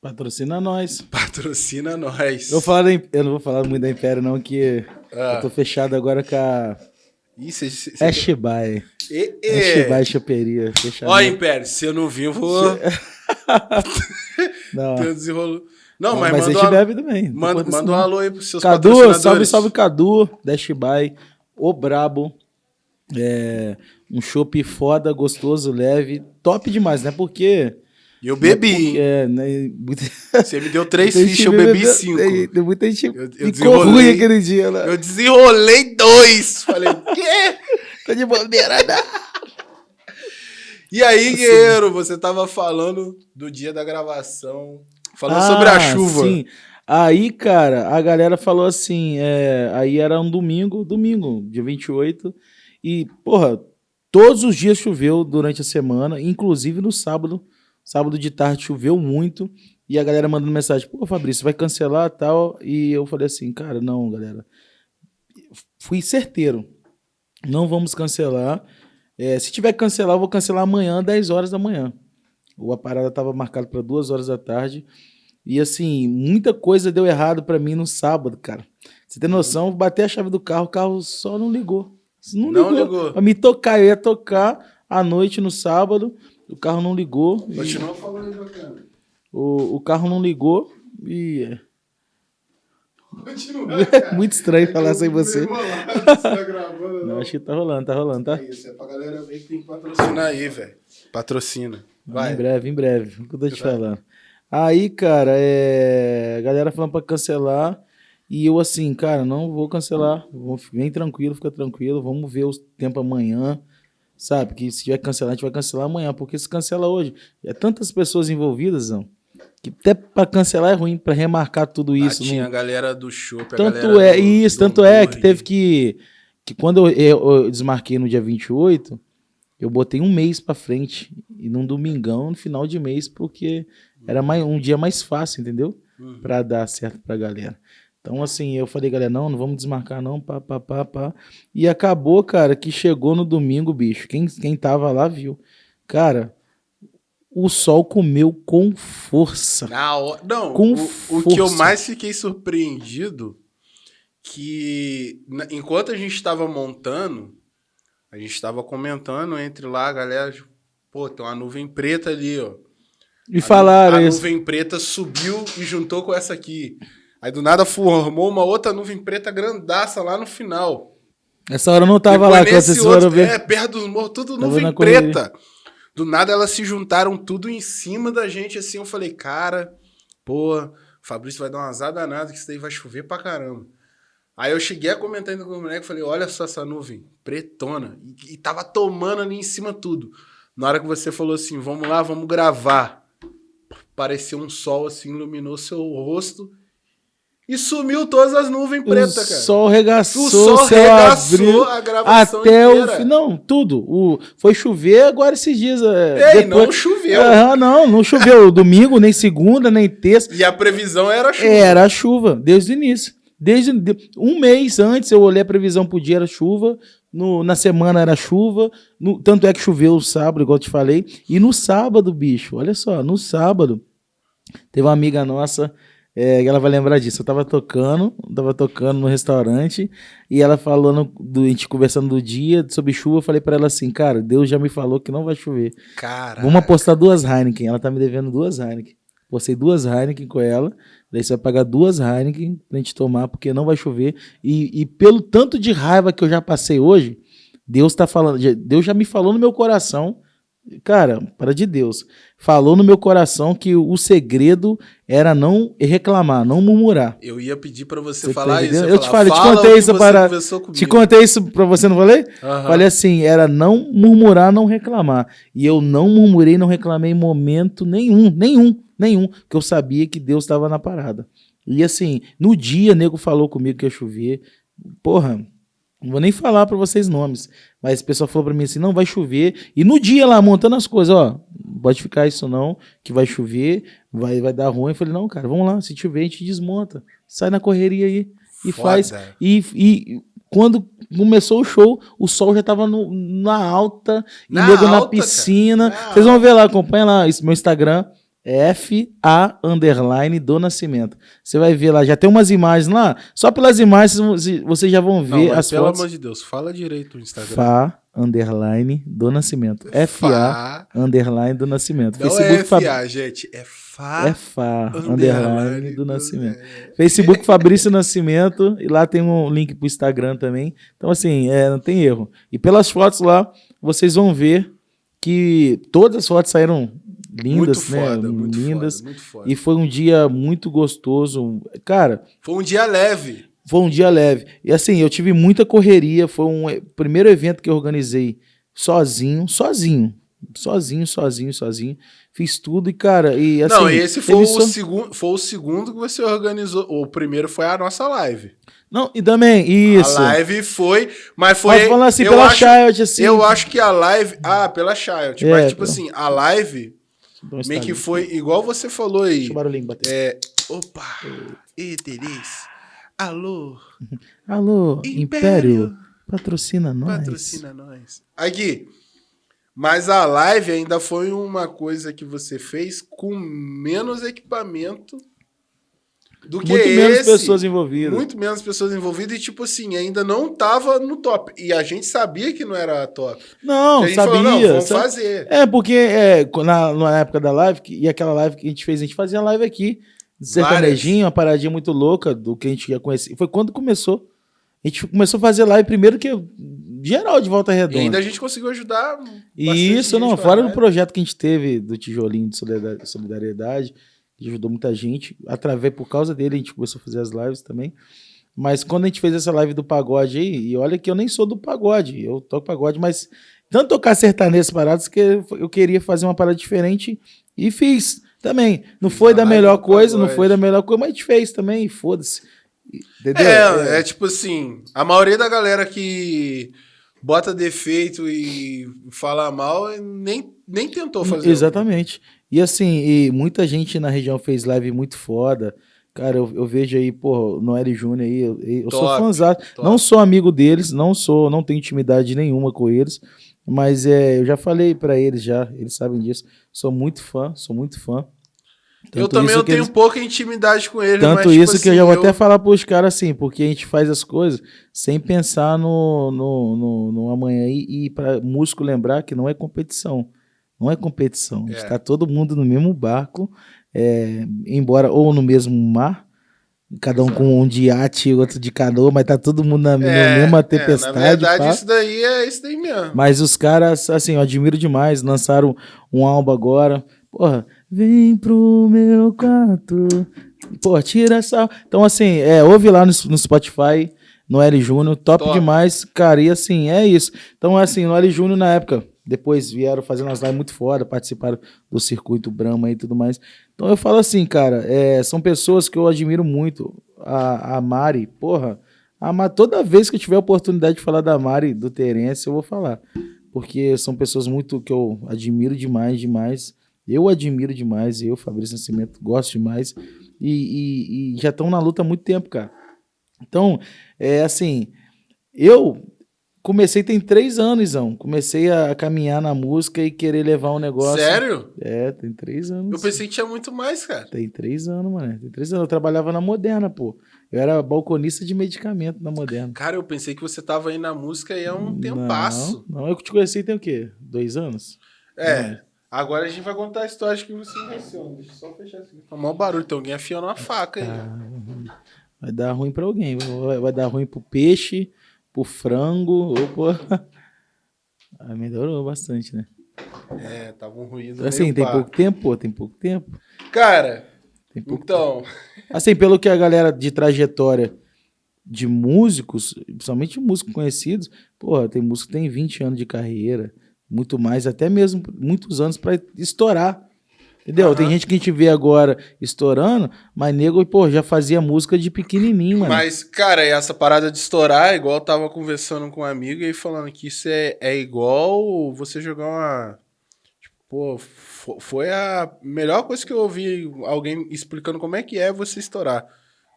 Patrocina nós. patrocina nós. Eu, falar eu não vou falar muito da Império, não, que Ah. eu tô fechado agora com a Ih, cê- cê- cê- Ashby. E- e- Ashby Choperia. Fechado. Ó, Império, se eu não vir, eu vou Não, ter um desenrolo. Não, não, mas, mas a manda, gente uma- bebe também. manda, manda um não. alô aí pros seus Cadu, salve, salve Cadu, Dashby, o Brabo. É, um chopp foda, gostoso, leve. Top demais, né? Porque. E eu bebi? É, né? muita- Você me deu três fichas, eu bebi cinco. Muita gente Eu- eu ficou ruim aquele dia, né? Eu desenrolei dois. Falei, quê? Tô de bobeira, não. E aí, guerreiro, você tava falando do dia da gravação, falando sobre a Ah, chuva. Sim. Aí, cara, a galera falou assim, é, aí era um domingo, domingo, dia 28, e, porra, todos os dias choveu durante a semana, inclusive no sábado, sábado de tarde choveu muito, e a galera mandando mensagem, pô, Fabrício, vai cancelar tal, e eu falei assim, cara, não, galera, fui certeiro, não vamos cancelar, É, se tiver que cancelar, eu vou cancelar amanhã, 10 horas da manhã. Ou a parada estava marcada para 2 horas da tarde. E assim, muita coisa deu errado para mim no sábado, cara. Você tem noção? Bater a chave do carro, o carro só não ligou. Não Não ligou. ligou. Pra me tocar, eu ia tocar à noite no sábado, o carro não ligou. e- Continua falando bacana. o, o carro não ligou e Continua, é muito estranho falar sem você. Tá gravando, Não, acho que tá rolando, tá rolando, tá? É isso, é pra galera ver que tem que patrocinar aí, velho. Patrocina. Vai. Em breve, em breve. O que eu tô te falando. Aí, cara, é... a galera falando pra cancelar. E eu assim, cara, não vou cancelar. Vem tranquilo, fica tranquilo. Vamos ver o tempo amanhã. Sabe? Que se tiver cancelar, a gente vai cancelar amanhã. Porque se cancela hoje, é tantas pessoas envolvidas, não, que até pra cancelar é ruim, pra remarcar tudo isso. ah, não- tinha a galera do show. tanto é, isso, tanto é que teve que. Que quando eu, eu- eu desmarquei no dia 28, eu botei um mês pra frente. E num domingão, no final de mês, porque era mais, um dia mais fácil, entendeu? Uhum. Pra dar certo pra galera. Então, assim, eu falei, galera, não, não vamos desmarcar, não, pá, pá, pá, pá. E acabou, cara, que chegou no domingo, bicho. Quem, quem tava lá viu. Cara, o sol comeu com força. Na hora- Não, Com o, o que eu força. mais fiquei surpreendido que enquanto a gente estava montando, a gente estava comentando entre lá, a galera, tipo, pô, tem uma nuvem preta ali, ó. E falaram a isso. nuvem preta subiu e juntou com essa aqui. Aí do nada formou uma outra nuvem preta grandaça lá no final. Essa hora eu não tava Depois lá, quando vocês foram ver. É, perto dos morros, tudo Tava nuvem preta. Do nada elas se juntaram tudo em cima da gente, assim. Eu falei, cara, pô, Fabrício vai dar uma azar danada que isso daí vai chover pra caramba. Aí eu cheguei a comentar ainda com o moleque, falei, olha só essa nuvem, pretona. E, e tava tomando ali em cima tudo. Na hora que você falou assim, vamos lá, vamos gravar. Pareceu um sol assim, iluminou seu rosto. E sumiu todas as nuvens pretas, cara. O sol regaçou, O sol regaçou abriu. a gravação Até inteira. o. Não, tudo. O, foi chover agora esses dias. é, Ei, depois- não choveu. Aham, não, não choveu domingo, nem segunda, nem terça. E a previsão era chuva. Era chuva, desde o início. Desde de- um mês antes eu olhei a previsão pro dia era chuva, no- na semana era chuva, no- tanto é que choveu o sábado, igual eu te falei, e no sábado, bicho, olha só, no sábado, teve uma amiga nossa, é, ela vai lembrar disso, eu tava tocando, tava tocando no restaurante, e ela falando, do, a gente conversando do dia, sobre chuva, eu falei pra ela assim, cara, Deus já me falou que não vai chover. Cara. Vamos apostar duas Heineken. Ela tá me devendo duas Heineken. Postei duas Heineken com ela. Daí você vai pagar duas Heineken pra gente tomar, porque não vai chover. E, e pelo tanto de raiva que eu já passei hoje, Deus tá falando. Deus já me falou no meu coração. Cara, para de Deus. Falou no meu coração que o segredo era não reclamar, não murmurar. Eu ia pedir pra você, Você tá falar isso. ia Eu te falei, te "Fala contei que isso para- conversou comigo." Te contei isso pra você, não falei? Aham. Falei assim, era não murmurar, não reclamar. E eu não murmurei, não reclamei em momento nenhum, nenhum, nenhum, porque eu sabia que Deus estava na parada. E assim, no dia, nego falou comigo que ia chover. Porra, não vou nem falar pra vocês nomes, mas o pessoal falou pra mim assim, não, vai chover. E no dia lá, montando as coisas, ó, pode ficar isso não, que vai chover, vai, vai dar ruim. Eu falei, não, cara, vamos lá, se chover a gente desmonta. Sai na correria aí e Foda. faz. E, e quando começou o show, o sol já tava no- na alta, e Na nego na piscina. Vocês vão ver lá, acompanha lá, esse meu Instagram, FA underline do Nascimento. Você vai ver lá, já tem umas imagens lá. Só pelas imagens vocês- já vão Não, ver mas as pelo fotos. amor de Deus, fala direito o Instagram. Fá underline do Nascimento. FA underline do Nascimento. Não Facebook é FA, gente. É Fá. é Fá underline underline do do- Nascimento. é. Facebook Fabrício Nascimento, e lá tem um link pro Instagram também. Então, assim, é, não tem erro. E pelas fotos lá, vocês vão ver que todas as fotos saíram lindas, muito né? foda, muito lindas. foda, muito foda. E foi um dia muito gostoso. Cara, Foi um dia leve. foi um dia leve. E assim, eu tive muita correria. Foi um primeiro evento que eu organizei sozinho, sozinho. Sozinho, sozinho, sozinho. Fiz tudo e, cara, e assim. não, e esse foi o, só- segundo, foi o segundo que você organizou. O primeiro foi a nossa live. Não, e também, isso. A live foi. Mas foi. Mas falando assim, eu pela acho, Child, assim. Eu acho que a live. Ah, pela Child. É, mas, tipo pela- assim, a live meio que foi igual você falou aí. Deixa o barulhinho bater. É. Opa! Ê, Denise. Alô, Alô, Império. Império, patrocina nós. patrocina nós. Aqui. Mas a live ainda foi uma coisa que você fez com menos equipamento do que Muito menos esse. pessoas envolvidas. Muito menos pessoas envolvidas e, tipo assim, ainda não tava no top. E a gente sabia que não era top. Não, sabia. falou, não, vamos sabe? fazer. É, porque é, na, na época da live, que- e aquela live que a gente fez, a gente fazia live aqui, sertanejinho, uma paradinha muito louca do que a gente ia conhecer. Foi quando começou. A gente começou a fazer live primeiro que geral de Volta E Redonda. ainda a gente conseguiu ajudar. Isso, não, fora do projeto que a gente teve do tijolinho de solidar- solidariedade, ajudou muita gente. Através, por causa dele, a gente começou a fazer as lives também. Mas quando a gente fez essa live do pagode aí, e olha que eu nem sou do pagode, eu toco pagode, mas tanto tocar sertanejo paradas que eu queria fazer uma parada diferente e fiz também. Não foi da melhor coisa, não foi da melhor coisa, mas a gente fez também, foda-se. Entendeu? É, é tipo assim, a maioria da galera que bota defeito e fala mal nem, nem tentou fazer. Exatamente. E assim, e muita gente na região fez live muito foda. Cara, eu, eu vejo aí, pô, Noel Júnior aí, eu, eu sou Top, fãzão. top. Não sou amigo deles, não sou, não tenho intimidade nenhuma com eles, mas é, eu já falei pra eles já, eles sabem disso. Sou muito fã, sou muito fã. Eu Tanto também isso eu tenho eles- pouca intimidade com ele, tanto mas, tipo isso que eu assim, já vou até falar pros caras assim, porque a gente faz as coisas sem pensar no, no, no, no amanhã. E, e para músico lembrar que não é competição. Não é competição. É. Está todo mundo no mesmo barco, é, embora ou no mesmo mar, cada um com um de iate e outro de canoa, mas tá todo mundo na, É, mesma é, tempestade. na verdade, pá. isso daí é isso daí mesmo. Mas os caras, assim, eu admiro demais. Lançaram um álbum agora. Porra, vem pro meu quarto. Pô, tira essa. Então, assim, é, ouve lá no, no Spotify, no L Júnior, top, Top. demais, cara. E assim, é isso. Então, assim, no L Júnior na época, depois vieram fazendo umas lives muito foda, participaram do circuito Brahma e tudo mais. Então eu falo assim, cara, é, são pessoas que eu admiro muito. a, a Mari, porra, a Ma- toda vez que eu tiver a oportunidade de falar da Mari, do Terence, eu vou falar. Porque são pessoas muito que eu admiro demais, demais. Eu admiro demais, eu, Fabrício Nascimento, gosto demais. E, e- e já estão na luta há muito tempo, cara. Então, é assim, eu comecei tem três anos, Izão. Comecei a caminhar na música e querer levar um negócio. Sério? É, tem três anos. Eu pensei que tinha muito mais, cara. Tem três anos, mano. Tem três anos. Eu trabalhava na Moderna, pô. Eu era balconista de medicamento na Moderna. Cara, eu pensei que você tava aí na música aí há um tempasso. Não, não, eu te conheci tem o quê? Dois anos? É. Agora a gente vai contar a história que você conheceu. Deixa eu só fechar isso aqui. Tá maior barulho, tem alguém afiando uma faca aí. Ah, vai dar ruim pra alguém. Vai, vai dar ruim pro peixe, pro frango, ou pro... Ah, melhorou bastante, né? É, tava um ruído. Assim, tem pá. pouco tempo, pô, tem pouco tempo. Cara, Tem pouco então. Assim, pelo que a galera de trajetória de músicos, principalmente músicos conhecidos, porra, tem músico que tem 20 anos de carreira, muito mais, até mesmo muitos anos pra estourar. Entendeu? Aham. Tem gente que a gente vê agora estourando, mas nego, pô, já fazia música de pequenininho, mano. Mas, cara, e essa parada de estourar, é igual eu tava conversando com um amigo e falando que isso é, é igual você jogar uma. Tipo, pô, fo- foi a melhor coisa que eu ouvi alguém explicando como é que é você estourar.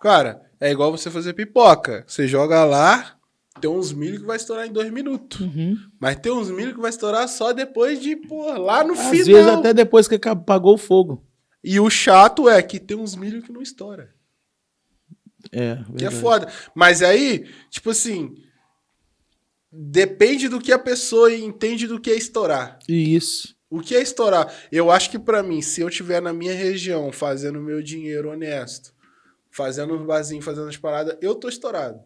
Cara, é igual você fazer pipoca. Você joga lá, tem uns milho que vai estourar em dois minutos. Uhum. Mas tem uns milho que vai estourar só depois de, pô, lá no Às final. vezes até depois que apagou o fogo. E o chato é que tem uns milho que não estoura. É, Que é verdade. foda. Mas aí, tipo assim, depende do que a pessoa entende do que é estourar. Isso. O que é estourar? Eu acho que pra mim, se eu tiver na minha região fazendo meu dinheiro honesto, fazendo os barzinhos, fazendo as paradas, eu tô estourado.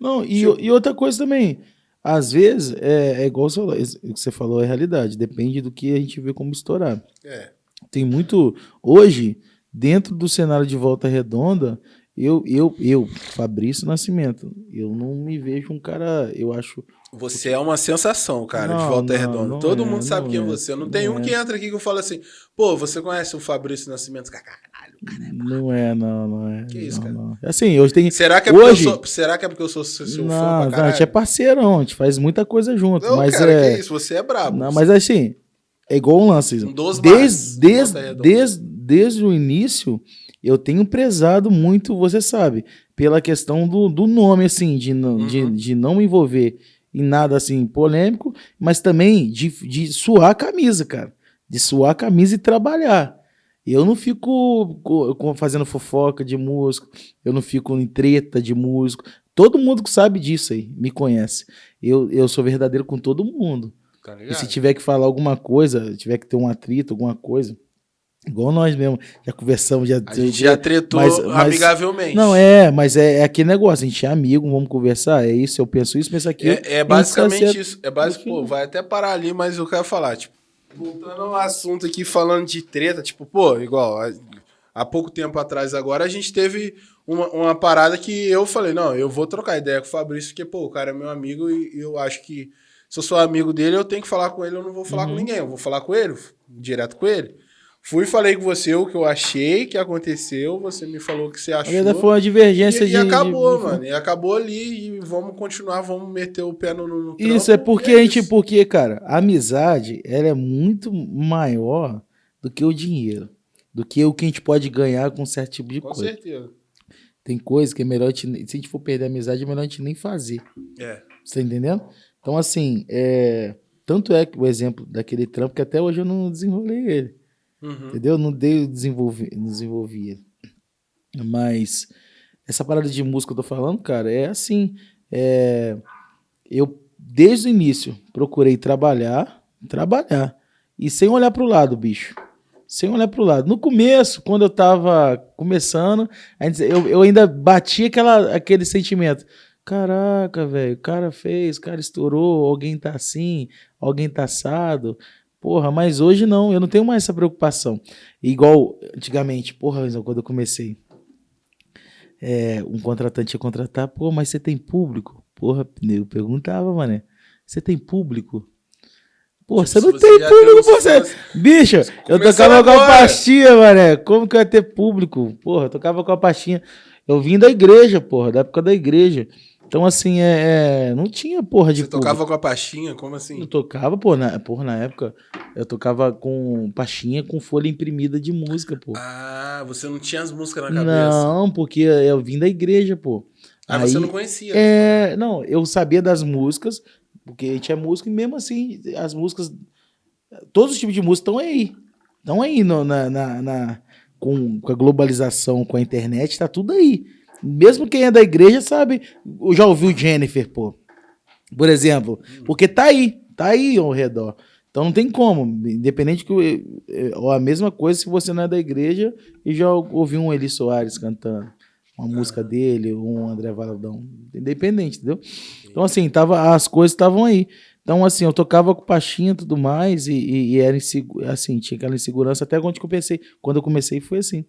Não, e, Tipo- e outra coisa também, às vezes, é, é igual você falou, você falou, é realidade, depende do que a gente vê como estourar. É. Tem muito. Hoje, dentro do cenário de volta redonda, eu, eu, eu, Fabrício Nascimento, eu não me vejo um cara, eu acho. Você é uma sensação, cara, de Não, volta não, redonda. não Todo é, mundo sabe quem é é. você. Não tem um é. que entra aqui que eu falo assim, pô, você conhece o Fabrício Nascimento? Caralho. Não é, não, não é. Que isso, não, cara? não. Assim, hoje tem. Será que é porque Hoje- eu sou, será que é porque eu sou seu seu fã não, pra não, a gente é parceirão, a gente faz muita coisa junto. Não, mas cara, é. que isso, você é brabo. Não, mas assim, é igual um lance. Um dos desde, desde, desde, desde o início, eu tenho prezado muito, você sabe, pela questão do, do nome, assim, de, não- de, Uhum. de não me envolver em nada assim polêmico, mas também de, de suar a camisa, cara. De suar a camisa e trabalhar. Eu não fico co- co- fazendo fofoca de músico, eu não fico em treta de músico. Todo mundo que sabe disso aí, me conhece. Eu, eu sou verdadeiro com todo mundo. Tá E se tiver que falar alguma coisa, tiver que ter um atrito, alguma coisa, igual nós mesmo, já conversamos, já. A gente já tretou Mas- mas- amigavelmente. Não, é, mas é, é aquele negócio, a gente é amigo, vamos conversar, é isso, eu penso isso, penso aquilo. É, é basicamente certo isso. É no pô, vai até parar ali, mas eu quero falar, tipo, voltando ao assunto aqui, falando de treta, tipo, pô, igual, há, pouco tempo atrás agora, a gente teve uma, uma parada que eu falei, não, eu vou trocar ideia com o Fabrício, porque, pô, o cara é meu amigo e eu acho que se eu sou amigo dele, eu tenho que falar com ele, eu não vou falar com Uhum. ninguém, eu vou falar com ele, direto com ele. Fui e falei com você o que eu achei que aconteceu, você me falou o que você achou. verdade, foi uma divergência E, de. e acabou, de- mano. E acabou ali e vamos continuar, vamos meter o pé no, no no Isso trampo, é porque e a gente, isso. porque, cara, a amizade, ela é muito maior do que o dinheiro, do que o que a gente pode ganhar com certo tipo de Com coisa. certeza. Tem coisa que é melhor, a gente, se a gente for perder a amizade, é melhor a gente nem fazer. É. Você tá entendendo? Então, assim, é... tanto é que o exemplo daquele trampo que até hoje eu não desenrolei ele. Uhum. Entendeu? Não dei desenvolver, não desenvolvi ele. Mas essa parada de música que eu tô falando, cara, é assim. é, Eu, desde o início, procurei trabalhar, trabalhar. E sem olhar pro lado, bicho. Sem olhar pro lado. No começo, quando eu tava começando, eu, eu ainda bati aquela, aquele sentimento. Caraca, velho, o cara fez, o cara estourou, alguém tá assim, alguém tá assado. Porra, mas hoje não, eu não tenho mais essa preocupação. Igual antigamente, porra, quando eu comecei, é, um contratante ia contratar, pô, mas você tem público? Porra, eu perguntava, mané, você tem público? Pô, você Se não tem público, pô, você... Bicho, eu Começando tocava com a pastinha, mané, como que eu ia ter público? Porra, eu tocava com a pastinha. Eu vim da igreja, porra, da época da igreja. Então, assim, é, é não tinha porra de Você tocava com a pastinha? Como assim? Eu tocava, pô, na, porra, na época, eu tocava com pastinha com folha imprimida de música, pô. Ah, você não tinha as músicas na cabeça? Não, porque eu vim da igreja, pô. Ah, Aí, você não conhecia? É, não, eu sabia das músicas, porque a gente é músico, e mesmo assim, as músicas, todos os tipos de música estão aí. Estão aí no, na, na, na com, com a globalização, com a internet, tá tudo aí. Mesmo quem é da igreja sabe, já ouviu Jennifer, pô. Por exemplo, porque tá aí, tá aí ao redor. Então não tem como, independente que ou a mesma coisa se você não é da igreja e já ouviu um Eli Soares cantando uma música dele, ou um André Valadão, independente, entendeu? Então assim, tava as coisas estavam aí. Então assim, eu tocava com pastinha e tudo mais e, e, e era assim, tinha aquela insegurança até quando eu comecei. Quando eu comecei foi assim.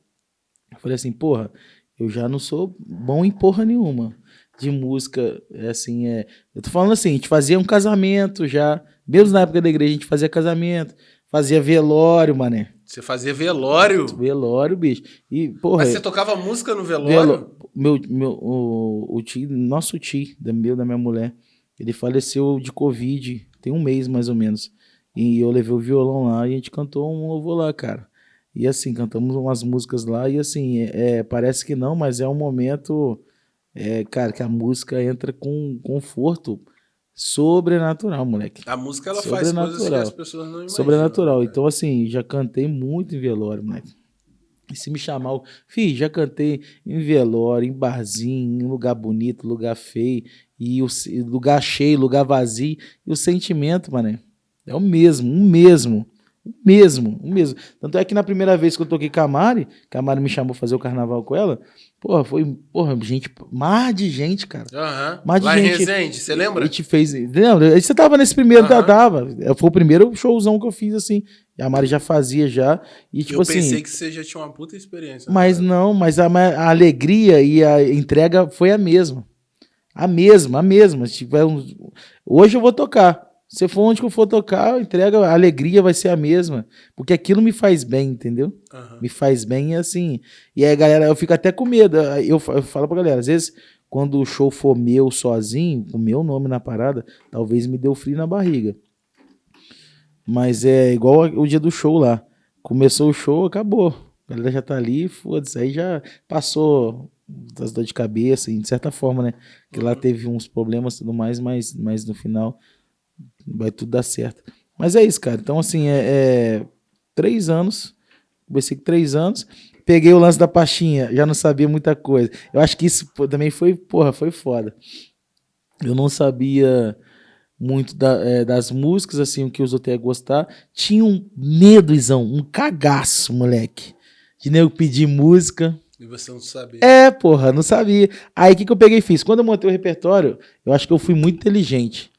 Eu falei assim, porra, eu já não sou bom em porra nenhuma de música, é assim, é... Eu tô falando assim, a gente fazia um casamento já, mesmo na época da igreja, a gente fazia casamento, fazia velório, mané. Você fazia velório? Velório, bicho. E, porra, Mas você tocava música no velório? Velo... Meu, meu, o, o tio, nosso tio, da, meu, da minha mulher, ele faleceu de Covid, tem um mês mais ou menos. E eu levei o violão lá e a gente cantou um louvor lá, cara. E assim, cantamos umas músicas lá e assim, é, é, parece que não, mas é um momento, é, cara, que a música entra com conforto sobrenatural, moleque. A música ela faz coisas que as pessoas não imaginam. Sobrenatural. Né? Então assim, já cantei muito em velório, moleque. E se me chamar, fi, já cantei em velório, em barzinho, em lugar bonito, lugar feio, e o lugar cheio, lugar vazio, e o sentimento, mané, é o mesmo, o mesmo. O mesmo, o mesmo. Tanto é que na primeira vez que eu toquei com a Mari, que a Mari me chamou fazer o carnaval com ela, porra, foi, porra, gente, mar de gente, cara. Aham. Uhum. Mar de Lá gente. em Resende, você lembra? E te fez. Lembra? Você tava nesse primeiro, uhum. tava. Foi o primeiro showzão que eu fiz, assim. A Mari já fazia já. E, tipo eu assim. Eu pensei que você já tinha uma puta experiência. Mas cara. não, mas a, a, alegria e a entrega foi a mesma. A mesma, a mesma. Tipo, é um... Hoje eu vou tocar. Se for onde que eu for tocar, entrega, a alegria vai ser a mesma. Porque aquilo me faz bem, entendeu? Uhum. Me faz bem assim. E aí, galera, eu fico até com medo. Eu, eu falo pra galera, às vezes, quando o show for meu sozinho, o meu nome na parada, talvez me dê frio na barriga. Mas é igual o dia do show lá. Começou o show, acabou. A galera já tá ali, foda-se. Aí já passou das dores de cabeça, de certa forma, né? Que uhum. lá teve uns problemas e tudo mais, mas, mas no final vai tudo dar certo. Mas é isso, cara. Então, assim, é, é três anos. Comecei com três anos. Peguei o lance da pastinha, já não sabia muita coisa. Eu acho que isso também foi, porra, foi foda. Eu não sabia muito da, é, das músicas, assim, o que os outros iam gostar. Tinha um medo, Izão, um cagaço, moleque. De nego pedir música. E você não sabia. É, porra, não sabia. Aí o que, que eu peguei e fiz? Quando eu montei o repertório, eu acho que eu fui muito inteligente.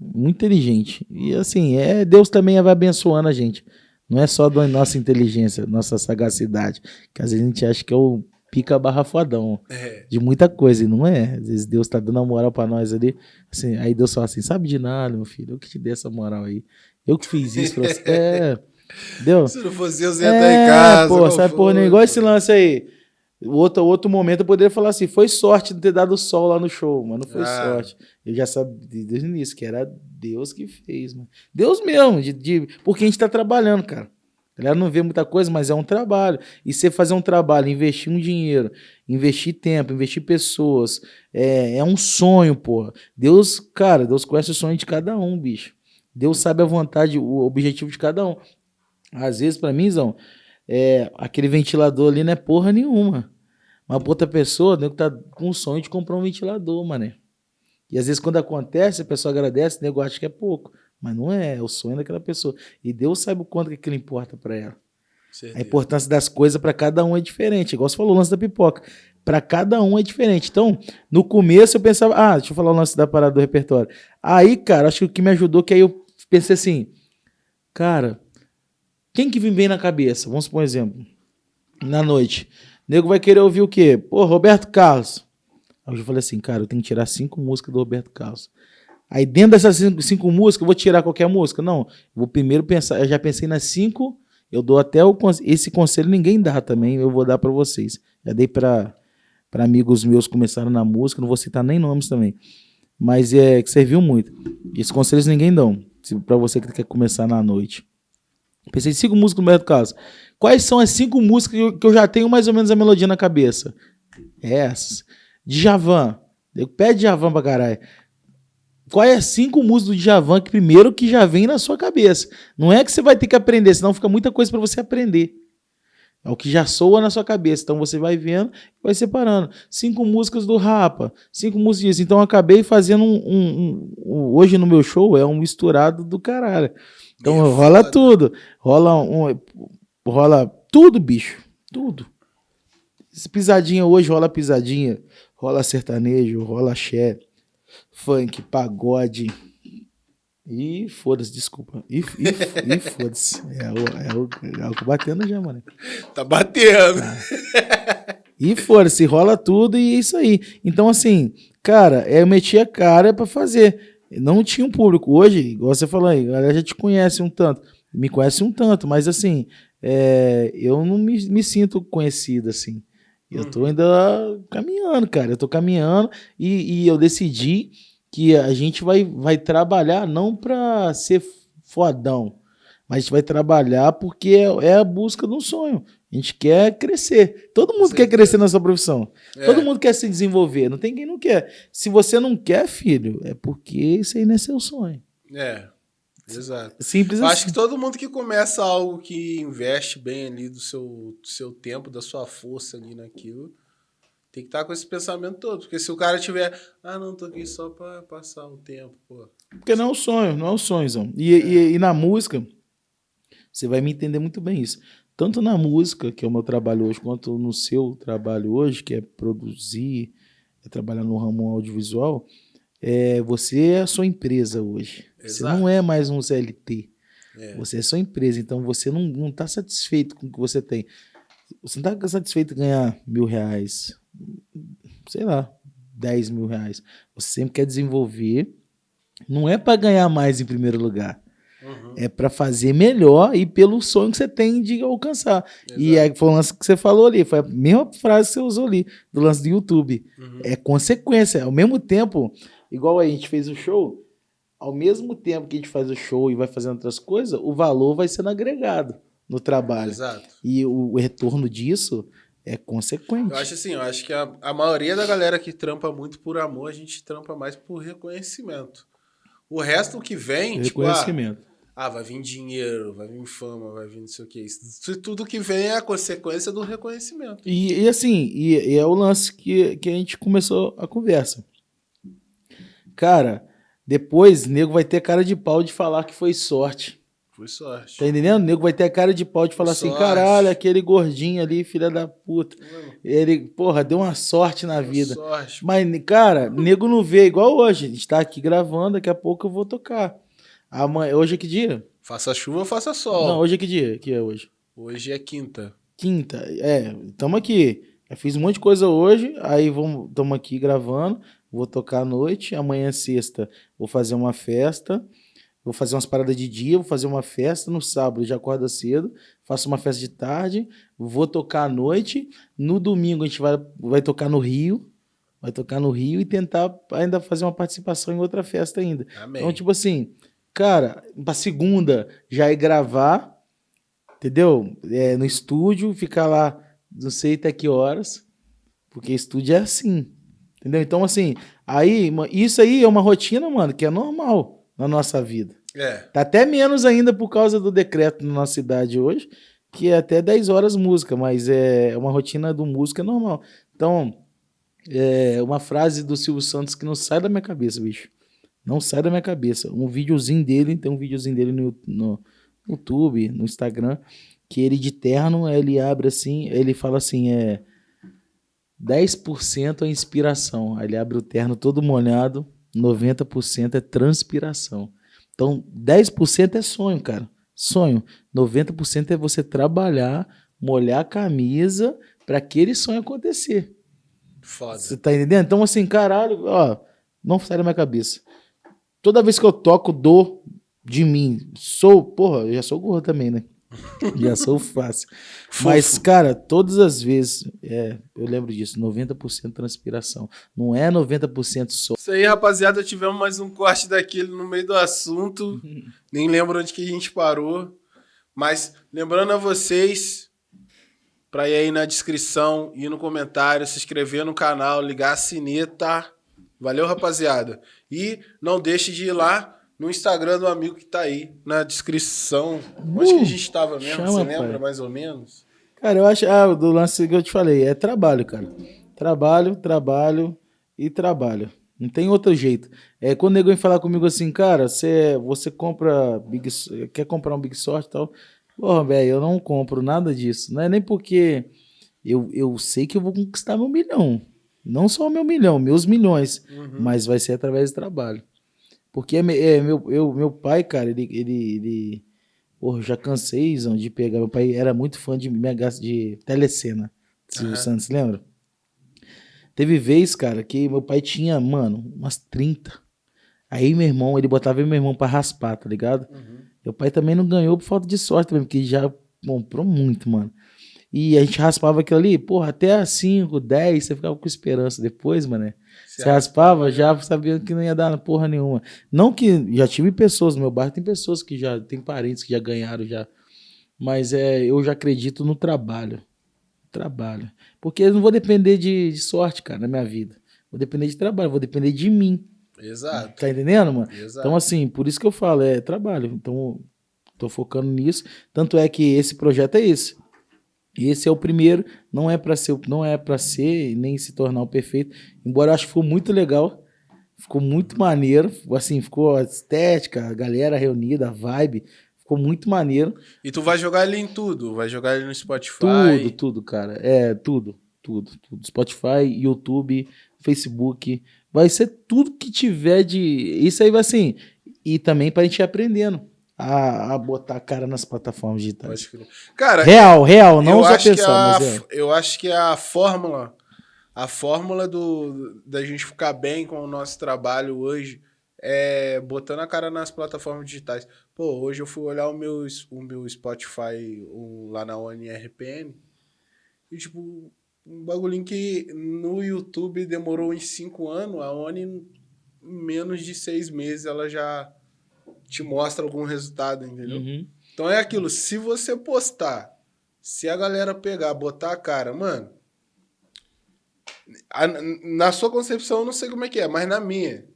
Muito inteligente. E assim, é Deus também vai abençoando a gente. Não é só da nossa inteligência, nossa sagacidade. Que às vezes a gente acha que é o pica barra fodão é. de muita coisa. E não é. Às vezes Deus tá dando a moral pra nós ali. Assim, aí Deus fala assim: sabe de nada, meu filho. Eu que te dei essa moral aí. Eu que fiz isso pra você. É. Deu? Se não fosse eu, você ia é, estar em casa. Pô, sabe, pô, igual esse lance aí. Outro, outro momento eu poderia falar assim: foi sorte de ter dado sol lá no show, mas não foi ah. sorte. Eu já sabia desde o início que era Deus que fez, mano. Deus mesmo, de, de, porque a gente tá trabalhando, cara. A galera não vê muita coisa, mas é um trabalho. E você fazer um trabalho, investir um dinheiro, investir tempo, investir pessoas, é, é um sonho, pô. Deus, cara, Deus conhece o sonho de cada um, bicho. Deus sabe a vontade, o objetivo de cada um. Às vezes, para mim, Zão, é, aquele ventilador ali não é porra nenhuma. Mas pra outra pessoa, nego tá com o sonho de comprar um ventilador, mané. E às vezes quando acontece, a pessoa agradece, o nego acha que é pouco. Mas não é, é o sonho daquela pessoa. E Deus sabe o quanto que aquilo importa para ela. Certeza. A importância das coisas para cada um é diferente. Igual você falou o lance da pipoca. Para cada um é diferente. Então, no começo eu pensava, ah, deixa eu falar o lance da parada do repertório. Aí, cara, acho que o que me ajudou que aí eu pensei assim, cara, quem que vem bem na cabeça? Vamos supor um exemplo. Na noite. O nego vai querer ouvir o quê? Pô, Roberto Carlos. Aí eu falei assim, cara, eu tenho que tirar cinco músicas do Roberto Carlos. Aí dentro dessas cinco, cinco músicas, eu vou tirar qualquer música? Não. Vou primeiro pensar, eu já pensei nas cinco, eu dou até o esse conselho ninguém dá também, eu vou dar para vocês. Já dei para para amigos meus que começaram na música, não vou citar nem nomes também, mas é que serviu muito. Esses conselhos ninguém dão, para você que quer começar na noite. Pensei cinco músicas no Roberto Carlos. Quais são as cinco músicas que eu já tenho mais ou menos a melodia na cabeça? Essas. Djavan. Pede Djavan pra caralho. Quais é as cinco músicas do Djavan que primeiro que já vem na sua cabeça? Não é que você vai ter que aprender, senão fica muita coisa para você aprender. É o que já soa na sua cabeça. Então você vai vendo e vai separando. Cinco músicas do Rapa, cinco músicas disso. Então eu acabei fazendo um, um, um, Hoje no meu show é um misturado do caralho. Então rola foda. tudo. Rola um. Rola tudo, bicho. Tudo. Pisadinha hoje rola pisadinha. Rola sertanejo, rola axé, funk, pagode. E foda-se, desculpa. E, e, e foda-se. É o, é, o, é o batendo já, mano. Tá batendo. Tá. E foda-se, rola tudo e é isso aí. Então, assim, cara, eu meti a cara pra fazer. Não tinha um público. Hoje, igual você falou aí, a galera já te conhece um tanto. Me conhece um tanto, mas assim, é, eu não me, me sinto conhecido assim. Eu tô uhum. ainda caminhando, cara. Eu tô caminhando e, e eu decidi que a gente vai, vai trabalhar não para ser fodão, mas a gente vai trabalhar porque é, é, a busca de um sonho. A gente quer crescer. Todo mundo quer crescer na sua profissão. É. Todo mundo quer se desenvolver. Não tem quem não quer. Se você não quer, filho, é porque isso aí não é seu sonho. É. Exato. Simples assim. Acho que todo mundo que começa algo que investe bem ali do seu, do seu tempo, da sua força ali naquilo, tem que estar tá com esse pensamento todo. Porque se o cara tiver, ah, não, tô aqui só pra passar o tempo, pô. Porque não é o sonho, não é o sonho, Zão. E, é. e, e, na música, você vai me entender muito bem isso. Tanto na música, que é o meu trabalho hoje, quanto no seu trabalho hoje, que é produzir, é trabalhar no ramo audiovisual, é, você é a sua empresa hoje. Exato. Você não é mais um CLT. É. Você é sua empresa, então você não está satisfeito com o que você tem. Você não está satisfeito em ganhar mil reais, sei lá, 10 mil reais. Você sempre quer desenvolver. Não é para ganhar mais em primeiro lugar. Uhum. É para fazer melhor e pelo sonho que você tem de alcançar. Exato. E aí foi o lance que você falou ali, foi a mesma frase que você usou ali, do lance do YouTube. Uhum. É consequência. Ao mesmo tempo, igual a gente fez o show, ao mesmo tempo que a gente faz o show e vai fazendo outras coisas, o valor vai sendo agregado no trabalho. Exato. E o, o retorno disso é consequente. Eu acho assim, eu acho que a, a maioria da galera que trampa muito por amor, a gente trampa mais por reconhecimento. O resto que vem, reconhecimento. Tipo, ah, ah, vai vir dinheiro, vai vir fama, vai vir não sei o que. Isso, tudo que vem é a consequência do reconhecimento. E, e assim, e, e, é o lance que, que a gente começou a conversa. Cara, depois nego vai ter cara de pau de falar que foi sorte. Foi sorte. Tá entendendo? O nego vai ter cara de pau de falar assim, caralho, aquele gordinho ali, filha da puta. Ele, porra, deu uma sorte na deu vida. Sorte. Mas, cara, nego não vê igual hoje. A gente tá aqui gravando, daqui a pouco eu vou tocar. Amanhã, hoje é que dia? Faça chuva, faça sol. Não, hoje é que dia? Que é hoje? Hoje é quinta. Quinta, é. Tamo aqui. Eu fiz um monte de coisa hoje, aí vamos, tamo aqui gravando. Vou tocar à noite. Amanhã, sexta, vou fazer uma festa. Vou fazer umas paradas de dia, vou fazer uma festa no sábado, já acorda cedo, faço uma festa de tarde, vou tocar à noite. No domingo a gente vai, vai tocar no Rio, vai tocar no Rio e tentar ainda fazer uma participação em outra festa ainda. Amém. Então, tipo assim, cara, pra segunda já é gravar, entendeu? É, no estúdio, ficar lá não sei até que horas, porque estúdio é assim, entendeu? Então, assim, aí, isso aí é uma rotina, mano, que é normal na nossa vida. É. Tá até menos ainda por causa do decreto na nossa cidade hoje, que é até 10 horas música, mas é uma rotina do músico é normal. Então, é uma frase do Silvio Santos que não sai da minha cabeça, bicho. Não sai da minha cabeça. Um videozinho dele, tem um videozinho dele no, no YouTube, no Instagram, que ele de terno, ele abre assim, ele fala assim, é 10% é inspiração. Aí ele abre o terno todo molhado, 90% é transpiração. Então, 10% é sonho, cara. Sonho. 90% é você trabalhar, molhar a camisa para aquele sonho acontecer. Foda. Você tá entendendo? Então, assim, caralho, ó, não sai da minha cabeça. Toda vez que eu toco, dou de mim. Sou, porra, eu já sou gordo também, né? Já sou fácil. Mas, cara, todas as vezes, é, eu lembro disso, 90% transpiração. Não é 90% só. Isso aí, rapaziada, tivemos mais um corte daquele no meio do assunto. Nem lembro onde que a gente parou. Mas lembrando a vocês, para ir aí na descrição e no comentário, se inscrever no canal, ligar a sineta. Valeu, rapaziada. E não deixe de ir lá no Instagram do amigo que tá aí na descrição. Uh, Onde que a gente tava mesmo? Chama, Você lembra pai. mais ou menos? Cara, eu acho. Ah, do lance que eu te falei, é trabalho, cara. Trabalho, trabalho e trabalho. Não tem outro jeito. É, quando o nego vem falar comigo assim, cara, você, você compra Big, quer comprar um Big Sort e tal. Porra, velho, eu não compro nada disso. Não é nem porque eu, eu sei que eu vou conquistar meu milhão. Não só o meu milhão, meus milhões. Uhum. Mas vai ser através do trabalho. Porque é, é, meu, eu, meu pai, cara, ele. ele, ele porra, já cansei de pegar. Meu pai era muito fã de, de telecena. Silvio uhum. Santos, lembra? Teve vez, cara, que meu pai tinha, mano, umas 30. Aí meu irmão, ele botava meu irmão pra raspar, tá ligado? Uhum. Meu pai também não ganhou por falta de sorte também, porque já comprou muito, mano. E a gente raspava aquilo ali, porra, até 5, 10, você ficava com esperança. Depois, mano, você raspava, já sabia que não ia dar porra nenhuma. Não que já tive pessoas no meu bairro, tem pessoas que já, tem parentes que já ganharam já. Mas é, eu já acredito no trabalho. Trabalho. Porque eu não vou depender de, de sorte, cara, na minha vida. Vou depender de trabalho, vou depender de mim. Exato. Tá entendendo, mano? Exato. Então, assim, por isso que eu falo, é trabalho. Então, tô focando nisso. Tanto é que esse projeto é esse. Esse é o primeiro, não é para ser, não é para ser nem se tornar o perfeito. Embora eu acho que ficou muito legal, ficou muito maneiro, assim, ficou a estética, a galera reunida, a vibe, ficou muito maneiro. E tu vai jogar ele em tudo, vai jogar ele no Spotify. Tudo, tudo, cara. É, tudo, tudo, tudo. Spotify, YouTube, Facebook, vai ser tudo que tiver de, isso aí vai assim, e também pra gente ir aprendendo a, a botar a cara nas plataformas digitais. Cara, real, real, não só pensar, mas. Eu acho que a fórmula, a fórmula do, da gente ficar bem com o nosso trabalho hoje é botando a cara nas plataformas digitais. Pô, hoje eu fui olhar o meu, o meu Spotify o, lá na ONRPN e, tipo, um bagulhinho que no YouTube demorou uns 5 anos, a ONI, em menos de seis meses, ela já te mostra algum resultado, entendeu? Uhum. Então é aquilo, se você postar, se a galera pegar, botar a cara, mano, a, na sua concepção eu não sei como é que é, mas na minha,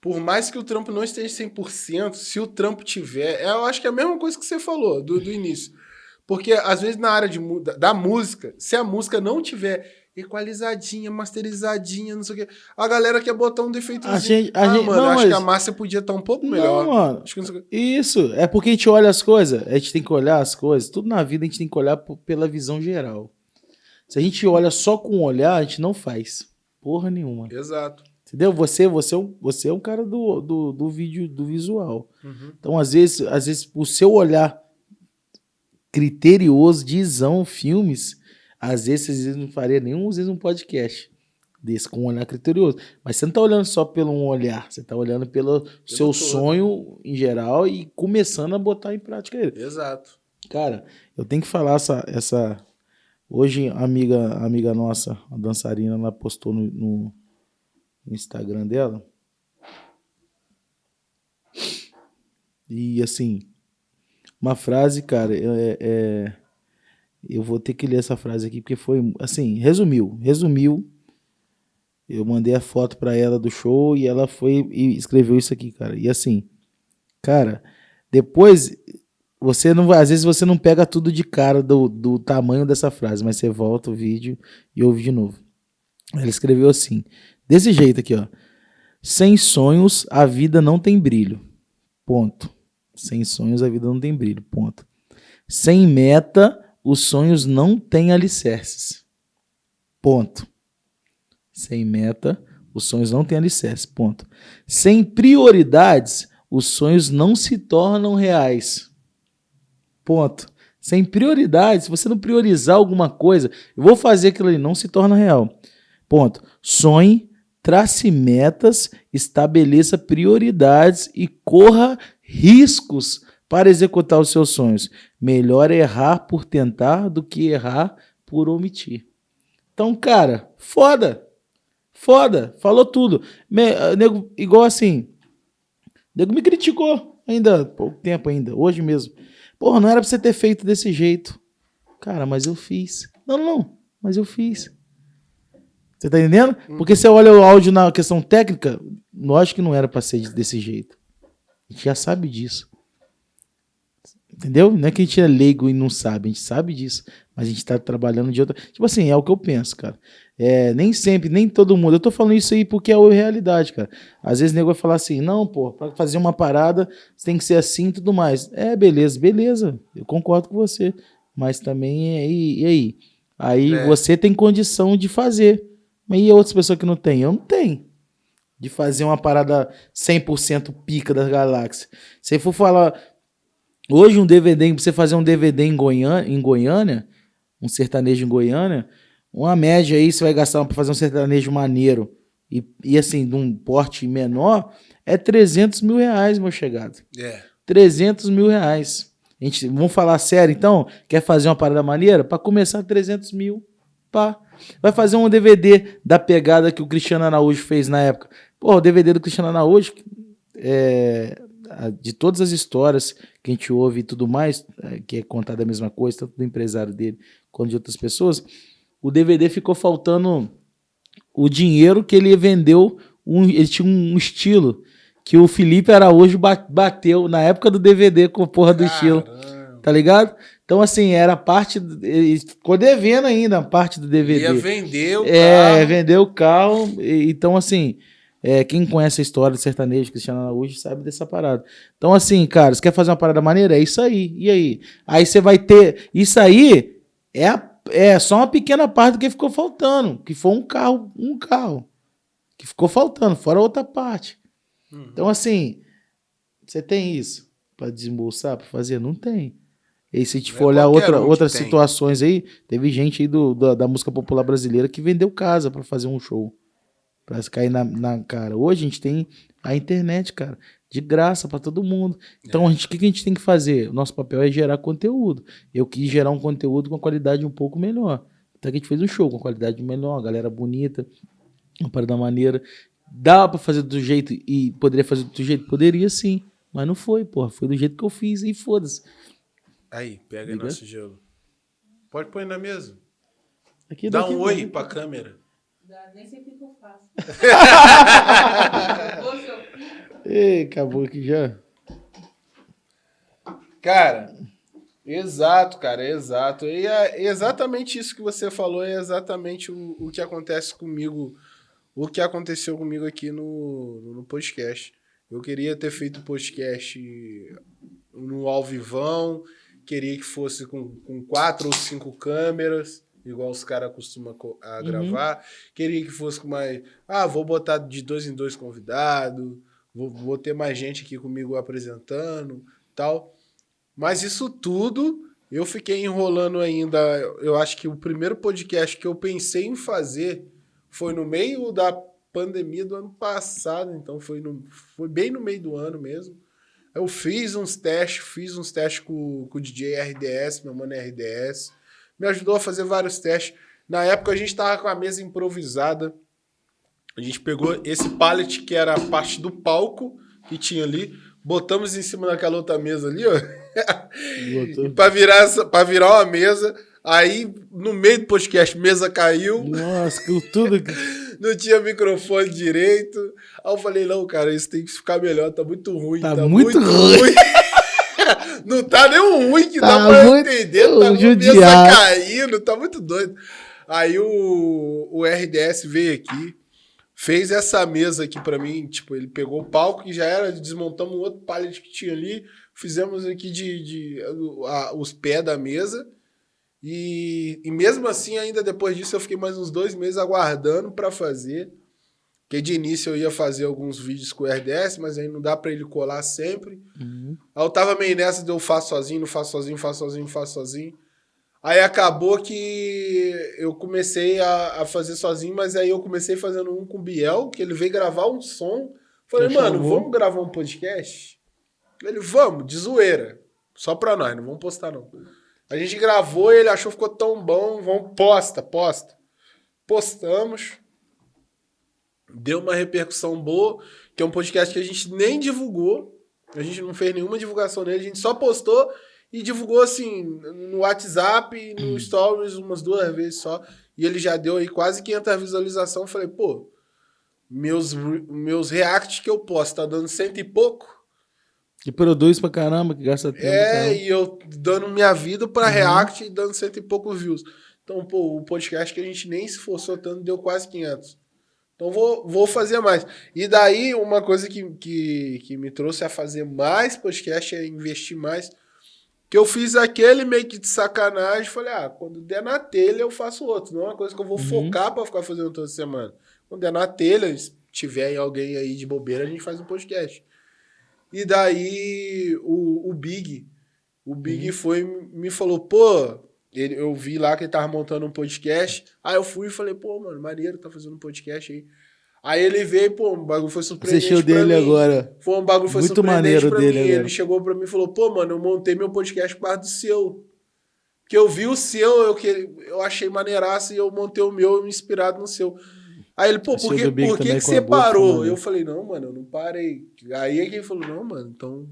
por mais que o trampo não esteja 100%, se o trampo tiver, eu acho que é a mesma coisa que você falou do, do início. Porque às vezes na área de, da música, se a música não tiver equalizadinha, masterizadinha, não sei o quê. A galera quer botar um defeitozinho. A gente, a ah, gente, mano, não, acho mas... que a massa podia estar tá um pouco melhor. Não, mano. Isso, é porque a gente olha as coisas, a gente tem que olhar as coisas, tudo na vida a gente tem que olhar pela visão geral. Se a gente olha só com o olhar, a gente não faz porra nenhuma. Exato. Entendeu? Você, você, é um, você é um cara do, do, do vídeo, do visual. Uhum. Então, às vezes, às vezes, o seu olhar criterioso de isão, filmes, às vezes você não faria nenhum, às vezes, um podcast desse com um olhar criterioso. Mas você não está olhando só pelo um olhar, você está olhando pelo, pelo seu todo. sonho em geral e começando a botar em prática ele. Exato. Cara, eu tenho que falar essa. essa... Hoje, a amiga, amiga nossa, a dançarina, ela postou no, no, no Instagram dela. E assim, uma frase, cara, é, é eu vou ter que ler essa frase aqui porque foi assim, resumiu, resumiu. Eu mandei a foto para ela do show e ela foi e escreveu isso aqui, cara. E assim, cara, depois você não às vezes você não pega tudo de cara do, do tamanho dessa frase, mas você volta o vídeo e ouve de novo. Ela escreveu assim, desse jeito aqui, ó. Sem sonhos a vida não tem brilho. Ponto. Sem sonhos a vida não tem brilho. Ponto. Sem meta os sonhos não têm alicerces. Ponto. Sem meta, os sonhos não têm alicerces. Ponto. Sem prioridades, os sonhos não se tornam reais. Ponto. Sem prioridades, se você não priorizar alguma coisa, eu vou fazer aquilo ali, não se torna real. Ponto. Sonhe, trace metas, estabeleça prioridades e corra riscos para executar os seus sonhos. Melhor errar por tentar do que errar por omitir. Então, cara, foda. Foda. Falou tudo. Me, eh, nego, igual assim. Nego me criticou ainda, pouco tempo ainda, hoje mesmo. Porra, não era pra você ter feito desse jeito. Cara, mas eu fiz. Não, não, não. Mas eu fiz. Você tá entendendo? Porque você olha o áudio na questão técnica, lógico que não era pra ser desse jeito. A gente já sabe disso. Entendeu? Não é que a gente é leigo e não sabe, a gente sabe disso. Mas a gente tá trabalhando de outra. Tipo assim, é o que eu penso, cara. É, nem sempre, nem todo mundo. Eu tô falando isso aí porque é a realidade, cara. Às vezes o nego vai falar assim: não, pô, pra fazer uma parada você tem que ser assim e tudo mais. É, beleza, beleza. Eu concordo com você. Mas também, é, e, e aí? Aí É. você tem condição de fazer. Mas e outras pessoas que não têm? Eu não tenho. De fazer uma parada 100% pica da galáxia. Se for falar. Hoje, um DVD, pra você fazer um DVD em Goiânia, em Goiânia, um sertanejo em Goiânia, uma média aí, você vai gastar pra fazer um sertanejo maneiro e, e assim, de um porte menor, é 300 mil reais, meu chegado. É. 300 mil reais. A gente, vamos falar sério, então? Quer fazer uma parada maneira? Pra começar, 300 mil. Pá. Vai fazer um DVD da pegada que o Cristiano Araújo fez na época. Pô, o DVD do Cristiano Araújo, é, de todas as histórias que a gente ouve e tudo mais, é, que é contada a mesma coisa, tanto do empresário dele quanto de outras pessoas, o DVD ficou faltando o dinheiro que ele vendeu. Um, ele tinha um estilo que o Felipe Araújo ba- bateu na época do DVD com a porra do estilo, Caramba. tá ligado? Então, assim, era parte. Ele ficou devendo ainda a parte do DVD. Ia vender o É, carro. vendeu o carro. Então, assim, é, quem conhece a história do sertanejo Cristiano Araújo sabe dessa parada. Então, assim, cara, você quer fazer uma parada maneira? É isso aí. E aí? Aí você vai ter. Isso aí é, a- é só uma pequena parte do que ficou faltando. Que foi um carro, um carro. Que ficou faltando, fora outra parte. Uhum. Então, assim, você tem isso pra desembolsar, pra fazer? Não tem. E se a gente é for olhar qualquer outra, um outras tem. situações aí, teve gente aí do, da, da música popular brasileira que vendeu casa pra fazer um show. Pra cair na, na cara. Hoje a gente tem a internet, cara, de graça pra todo mundo. Então, a gente, o que, que a gente tem que fazer? O nosso papel é gerar conteúdo. Eu quis gerar um conteúdo com qualidade um pouco melhor. Até que a gente fez um show com qualidade melhor, uma galera bonita, uma parada maneira. Dá pra fazer do jeito e poderia fazer do jeito? Poderia sim. Mas não foi, porra. Foi do jeito que eu fiz e foda-se. Aí, pega aí Liga. nosso gelo. Pode pôr na mesa. Aqui, Dá daqui, um oi daqui. pra câmera. Dá- Nem sei faço. Ei, acabou aqui já. Cara, exato, cara, exato. E é exatamente isso que você falou, é exatamente o, o que acontece comigo, o que aconteceu comigo aqui no, no podcast. Eu queria ter feito o podcast no ao vivão, queria que fosse com, com quatro ou cinco câmeras, igual os caras costumam co- a Uhum. gravar. Queria que fosse mais. Ah, vou botar de dois em dois convidados, vou, vou ter mais gente aqui comigo apresentando tal. Mas isso tudo eu fiquei enrolando ainda. Eu acho que o primeiro podcast que eu pensei em fazer foi no meio da pandemia do ano passado, então foi, no, foi bem no meio do ano mesmo. Eu fiz uns testes, fiz uns testes com, com o DJ RDS, meu mano RDS. Me ajudou a fazer vários testes. Na época a gente tava com a mesa improvisada. A gente pegou esse pallet que era a parte do palco que tinha ali, botamos em cima daquela outra mesa ali, ó. Pra virar, pra virar uma mesa. Aí, no meio do podcast, mesa caiu, Nossa, que tudo. não tinha microfone direito. Aí eu falei, não, cara, isso tem que ficar melhor, tá muito ruim. Tá muito não tá nem um ruim que Tá dá pra muito entender, tá com a mesa judiado. caindo, tá muito doido. Aí o, o RDS veio aqui, fez essa mesa aqui pra mim, tipo, ele pegou o palco que já era, desmontamos um outro pallet que tinha ali, fizemos aqui de, de a- os pés da mesa. E, e mesmo assim, ainda depois disso, eu fiquei mais uns dois meses aguardando pra fazer. Porque de início eu ia fazer alguns vídeos com o RDS, mas aí não dá pra ele colar sempre. Uhum. Aí eu tava meio nessa de eu faço sozinho, não faço sozinho, faço sozinho, faço sozinho. Aí acabou que eu comecei a, a fazer sozinho, mas aí eu comecei fazendo um com o Biel, que ele veio gravar um som. Falei, mano, chamou? vamos gravar um podcast? Ele, vamos, de zoeira. Só pra nós, não vamos postar não. A gente gravou e ele achou que ficou tão bom. Vamos, posta, posta. Postamos. Deu uma repercussão boa, que é um podcast que a gente nem divulgou. A gente não fez nenhuma divulgação nele, a gente só postou e divulgou assim no WhatsApp no Stories umas duas vezes só. E ele já deu aí quase 500 visualizações. Falei, pô, meus, meus reacts que eu posto tá dando cento e pouco. Que produz pra caramba, que gasta tempo. É, e eu dando minha vida pra Uhum. react e dando cento e poucos views. Então, pô, o podcast que a gente nem se esforçou tanto deu quase 500. Então, vou, vou fazer mais. E daí, uma coisa que, que, que me trouxe a fazer mais podcast é investir mais. Que eu fiz aquele meio que de sacanagem. Falei, ah, quando der na telha eu faço outro. Não é uma coisa que eu vou Uhum. focar pra ficar fazendo toda semana. Quando der na telha, se tiver alguém aí de bobeira, a gente faz um podcast. E daí o, o Big, o Big Uhum. foi me falou, pô, ele, eu vi lá que ele tava montando um podcast. Aí eu fui e falei, pô, mano, maneiro, tá fazendo um podcast aí. Aí ele veio, pô, um bagulho foi surpreendente Assistiu dele mim. agora. Foi um bagulho foi Muito surpreendente maneiro pra dele mim. agora. Ele chegou pra mim e falou, pô, mano, eu montei meu podcast por causa do seu. Porque eu vi o seu, eu, que, eu achei maneiraço e eu montei o meu inspirado no seu. Aí ele, pô, por que, por que, que você parou? mano. Eu falei, não, mano, eu não parei. Aí é que ele falou, não, mano, então.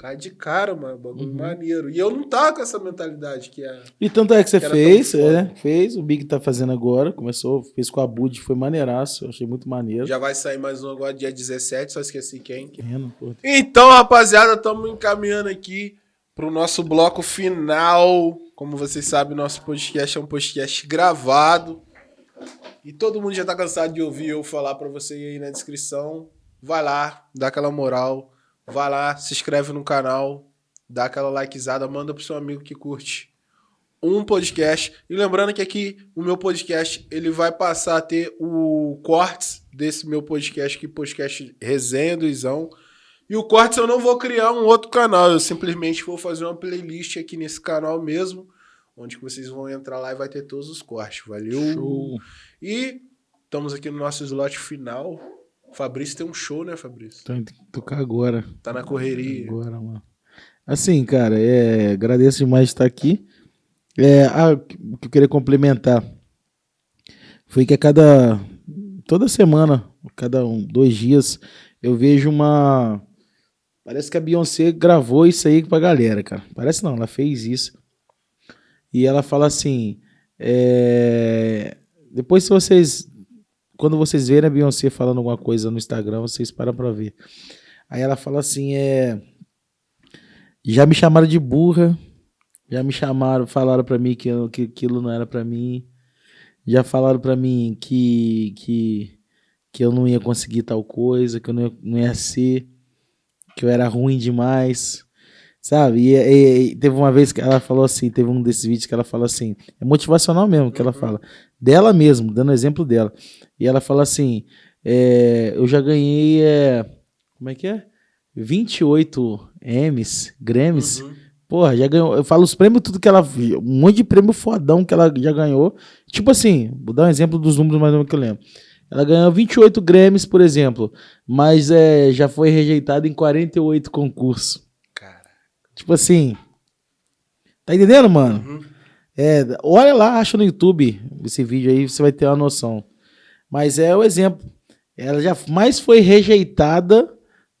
Cai de cara, mano, bagulho Uhum. maneiro. E eu não tava com essa mentalidade que é. E tanto é que você Que fez, é, fez, o Big tá fazendo agora, começou, fez com a Bud, foi maneiraço, eu achei muito maneiro. Já vai sair mais um agora, dia 17, só esqueci quem. Então, rapaziada, estamos encaminhando aqui pro nosso bloco final. Como vocês sabem, nosso podcast é um podcast gravado. E todo mundo já tá cansado de ouvir eu falar pra você aí na descrição. Vai lá, dá aquela moral. Vai lá, se inscreve no canal, dá aquela likezada, manda pro seu amigo que curte um podcast. E lembrando que aqui o meu podcast, ele vai passar a ter o cortes desse meu podcast aqui, podcast Resenha do Izão. E o Cortes eu não vou criar um outro canal, eu simplesmente vou fazer uma playlist aqui nesse canal mesmo, onde que vocês vão entrar lá e vai ter todos os cortes. Valeu! Show. E estamos aqui no nosso slot final. Fabrício tem um show, né, Fabrício? Tem que tocar agora. Tá na correria. Agora, mano. Assim, cara, é, agradeço demais de estar aqui. É, ah, o que eu queria complementar foi que a cada. Toda semana, cada um, dois dias, eu vejo uma. Parece que a Beyoncé gravou isso aí pra galera, cara. Parece não, ela fez isso. E ela fala assim. é, Depois, se vocês. Quando vocês verem a Beyoncé falando alguma coisa no Instagram, vocês param pra ver. Aí ela fala assim: é. Já me chamaram de burra. Já me chamaram, falaram pra mim que, eu- que aquilo não era pra mim. Já falaram pra mim que, que, que eu não ia conseguir tal coisa, que eu não ia, não ia ser, que eu era ruim demais. Sabe? E, e- e teve uma vez que ela falou assim: teve um desses vídeos que ela falou assim: é motivacional mesmo que ela fala, dela mesmo, dando exemplo dela. E ela fala assim: é, eu já ganhei. é, como é que é? 28 M's, Grammys. Uhum. Porra, já ganhou. Eu falo os prêmios, tudo que ela. Um monte de prêmio fodão que ela já ganhou. Tipo assim, vou dar um exemplo dos números mais ou menos que eu lembro. Ela ganhou 28 Grammys, por exemplo, mas é, já foi rejeitada em 48 concursos. Tipo assim. Tá entendendo, mano? Uhum. É, olha lá, acha no YouTube esse vídeo aí, você vai ter uma noção. Mas é o exemplo. Ela já mais foi rejeitada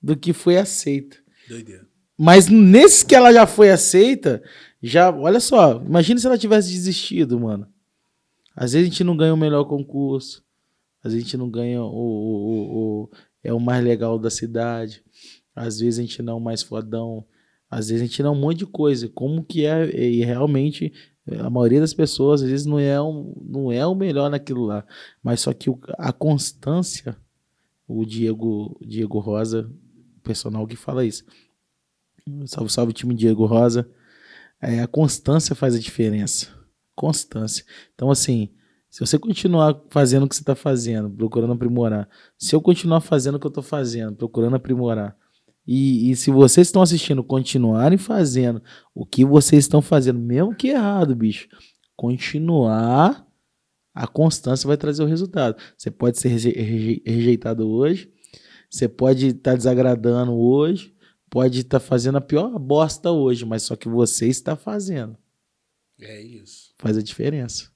do que foi aceita. Doideira. Mas nesses que ela já foi aceita, já, olha só, imagina se ela tivesse desistido, mano. Às vezes a gente não ganha o melhor concurso, às vezes a gente não ganha o, o, o- o- é o mais legal da cidade, às vezes a gente não é o mais fodão, às vezes a gente não um monte de coisa. Como que é, e realmente a maioria das pessoas às vezes não é, um, não é o melhor naquilo lá, mas só que o- a constância, o Diego, Diego Rosa, personal que fala isso. Salve, salve time Diego Rosa. É, a constância faz a diferença. Constância. Então, assim, se você continuar fazendo o que você está fazendo, procurando aprimorar, se eu continuar fazendo o que eu estou fazendo, procurando aprimorar, e, e se vocês estão assistindo continuarem fazendo o que vocês estão fazendo, mesmo que errado, bicho, continuar, a constância vai trazer o resultado. Você pode ser reje- reje- rejeitado hoje, você pode estar desagradando hoje, pode estar fazendo a pior bosta hoje, mas só que você está fazendo. É isso. Faz a diferença.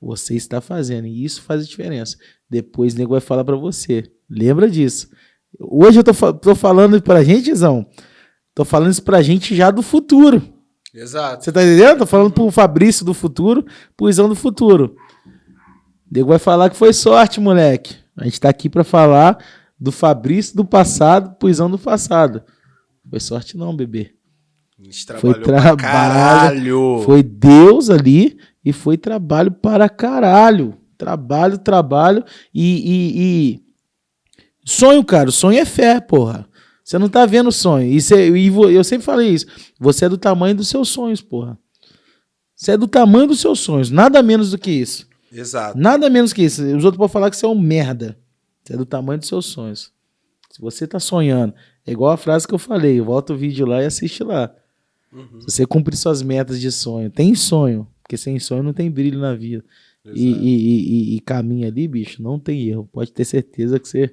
Você está fazendo, e isso faz a diferença. Depois o nego vai falar pra você. Lembra disso. Hoje eu tô, tô falando pra gente, Zão. Tô falando isso pra gente já do futuro. Exato. Você tá entendendo? Tô falando pro Fabrício do futuro, pro Izão do futuro. O nego vai falar que foi sorte, moleque. A gente tá aqui pra falar do Fabrício do passado pro Izão do passado. Foi sorte não, bebê. A gente Foi trabalhou pra trabalho. caralho. Foi Deus ali e foi trabalho para caralho. Trabalho, trabalho e, e- e- sonho, cara. Sonho é fé, porra. Você não tá vendo sonho. E, cê- e eu sempre falei isso. Você é do tamanho dos seus sonhos, porra. Você é do tamanho dos seus sonhos. Nada menos do que isso. Exato. Nada menos que isso. Os outros podem falar que você é um merda. Você é do tamanho dos seus sonhos. Se você tá sonhando, é igual a frase que eu falei. Volta o vídeo lá e assiste lá. Uhum. Se você cumprir suas metas de sonho, tem sonho, porque sem sonho não tem brilho na vida. E, e, e, e- caminho ali, bicho, não tem erro. Pode ter certeza que você.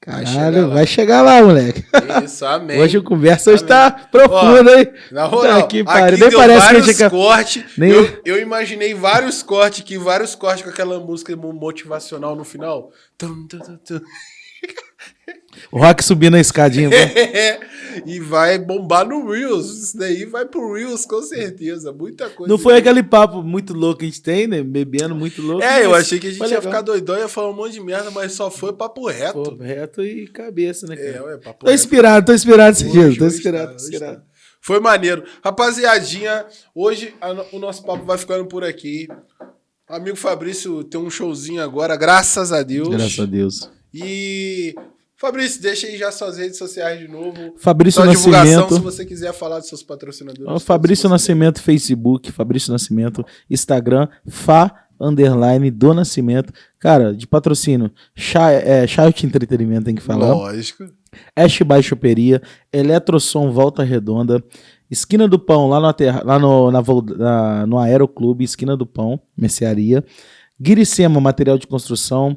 Caralho, vai chegar lá, moleque. Isso, amém. Hoje a conversa Amém. está profunda, hein? Na moral, Tá aqui, aqui. Nem deu parece que a vários gente cortes. Nem- Eu, eu imaginei vários cortes aqui, vários cortes com aquela música mo- motivacional no final. Tum, tum, tum, tum. O Rock subindo a escadinha. vai. e vai bombar no Reels. Isso daí vai pro Reels, com certeza. Muita coisa. Não foi aquele papo muito louco que a gente tem, né? Bebendo muito louco. É, eu achei que a gente ia legal. ficar doidão, ia falar um monte de merda, mas só foi papo reto. Pô, reto e cabeça, né, é, cara? ué, papo Tô inspirado, tô inspirado esses dias. Hoje, Tô inspirado, tá, tô inspirado. tá. Foi maneiro. Rapaziadinha, hoje a o nosso papo vai ficando por aqui. Amigo Fabrício tem um showzinho agora, graças a Deus. Graças a Deus. E Fabrício, deixa aí já suas redes sociais de novo. Fabrício Sua divulgação, Nascimento. se você quiser falar dos seus patrocinadores. Fabrício Nascimento. Facebook, Fabrício Nascimento, Instagram, Fá underline do Nascimento. Cara, de patrocínio, Chá- é, Child Entretenimento tem que falar. Lógico. Ash By Choperia, Eletrosom Volta Redonda, Esquina do Pão, lá no, aterra- lá no, na na- no Aeroclube, Esquina do Pão, Mercearia, Guiricema, Material de Construção,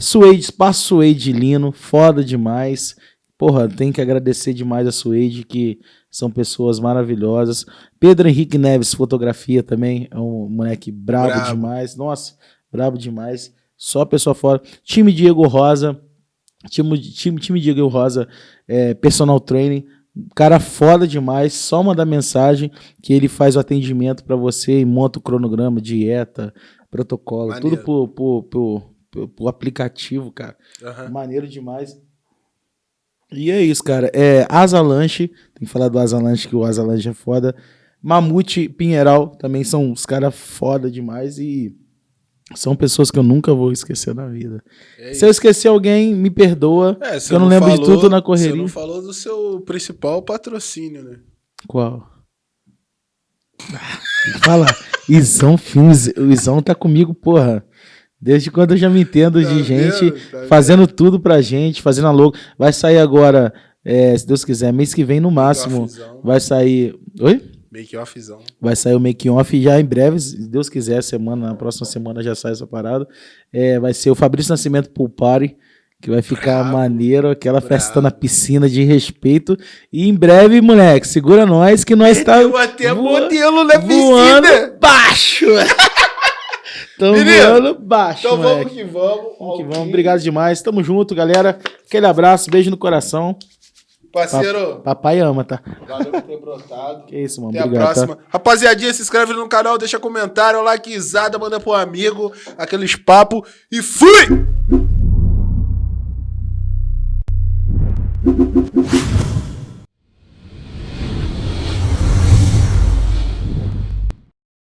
Suede, Espaço Suede Lino, foda demais. Porra, tem que agradecer demais a Suede, que são pessoas maravilhosas. Pedro Henrique Neves, fotografia também, é um moleque brabo, Brabo. demais. Nossa, brabo demais. Só pessoa fora. Time Diego Rosa, time, time, time Diego Rosa, é, personal training. Cara foda demais, só mandar mensagem que ele faz o atendimento pra você e monta o cronograma, dieta, protocolo, Maneiro. tudo por, por, por, por aplicativo, cara. Aham. Maneiro demais. E é isso, cara. É Asa Lanche, tem que falar do Asa Lanche, que o Asa Lanche é foda. Mamute Pinheiral também são os caras foda demais e são pessoas que eu nunca vou esquecer na vida. É Se eu esquecer alguém, me perdoa. É, eu não lembro de tudo na correria. Você não falou do seu principal patrocínio, né? Qual? Fala, Izão Filmes. O Izão tá comigo, porra. Desde quando eu já me entendo Tá de gente? Tá fazendo tudo pra gente, fazendo a. Vai sair agora, é, se Deus quiser, mês que vem no máximo. Vai sair. Oi? Make-offzão. Vai sair o make off já em breve, se Deus quiser, semana, na próxima semana já sai essa parada. É, vai ser o Fabrício Nascimento Pool Party, que vai ficar Brabo, maneiro, aquela brabo. festa na piscina de respeito. E em breve, moleque, segura nós que nós tá Eu até voa- modelo na voando piscina. baixo. Tamo Menino, baixo, Então vamos moleque. que vamos. Vamos que vamos. Obrigado demais. Tamo junto, galera. Aquele abraço, beijo no coração. Parceiro, Papai ama, tá? valeu por ter brotado. Que isso, mano. Até Obrigado. a próxima. Rapaziadinha, se inscreve no canal, deixa comentário, likezada, manda pro amigo, aqueles papos e fui!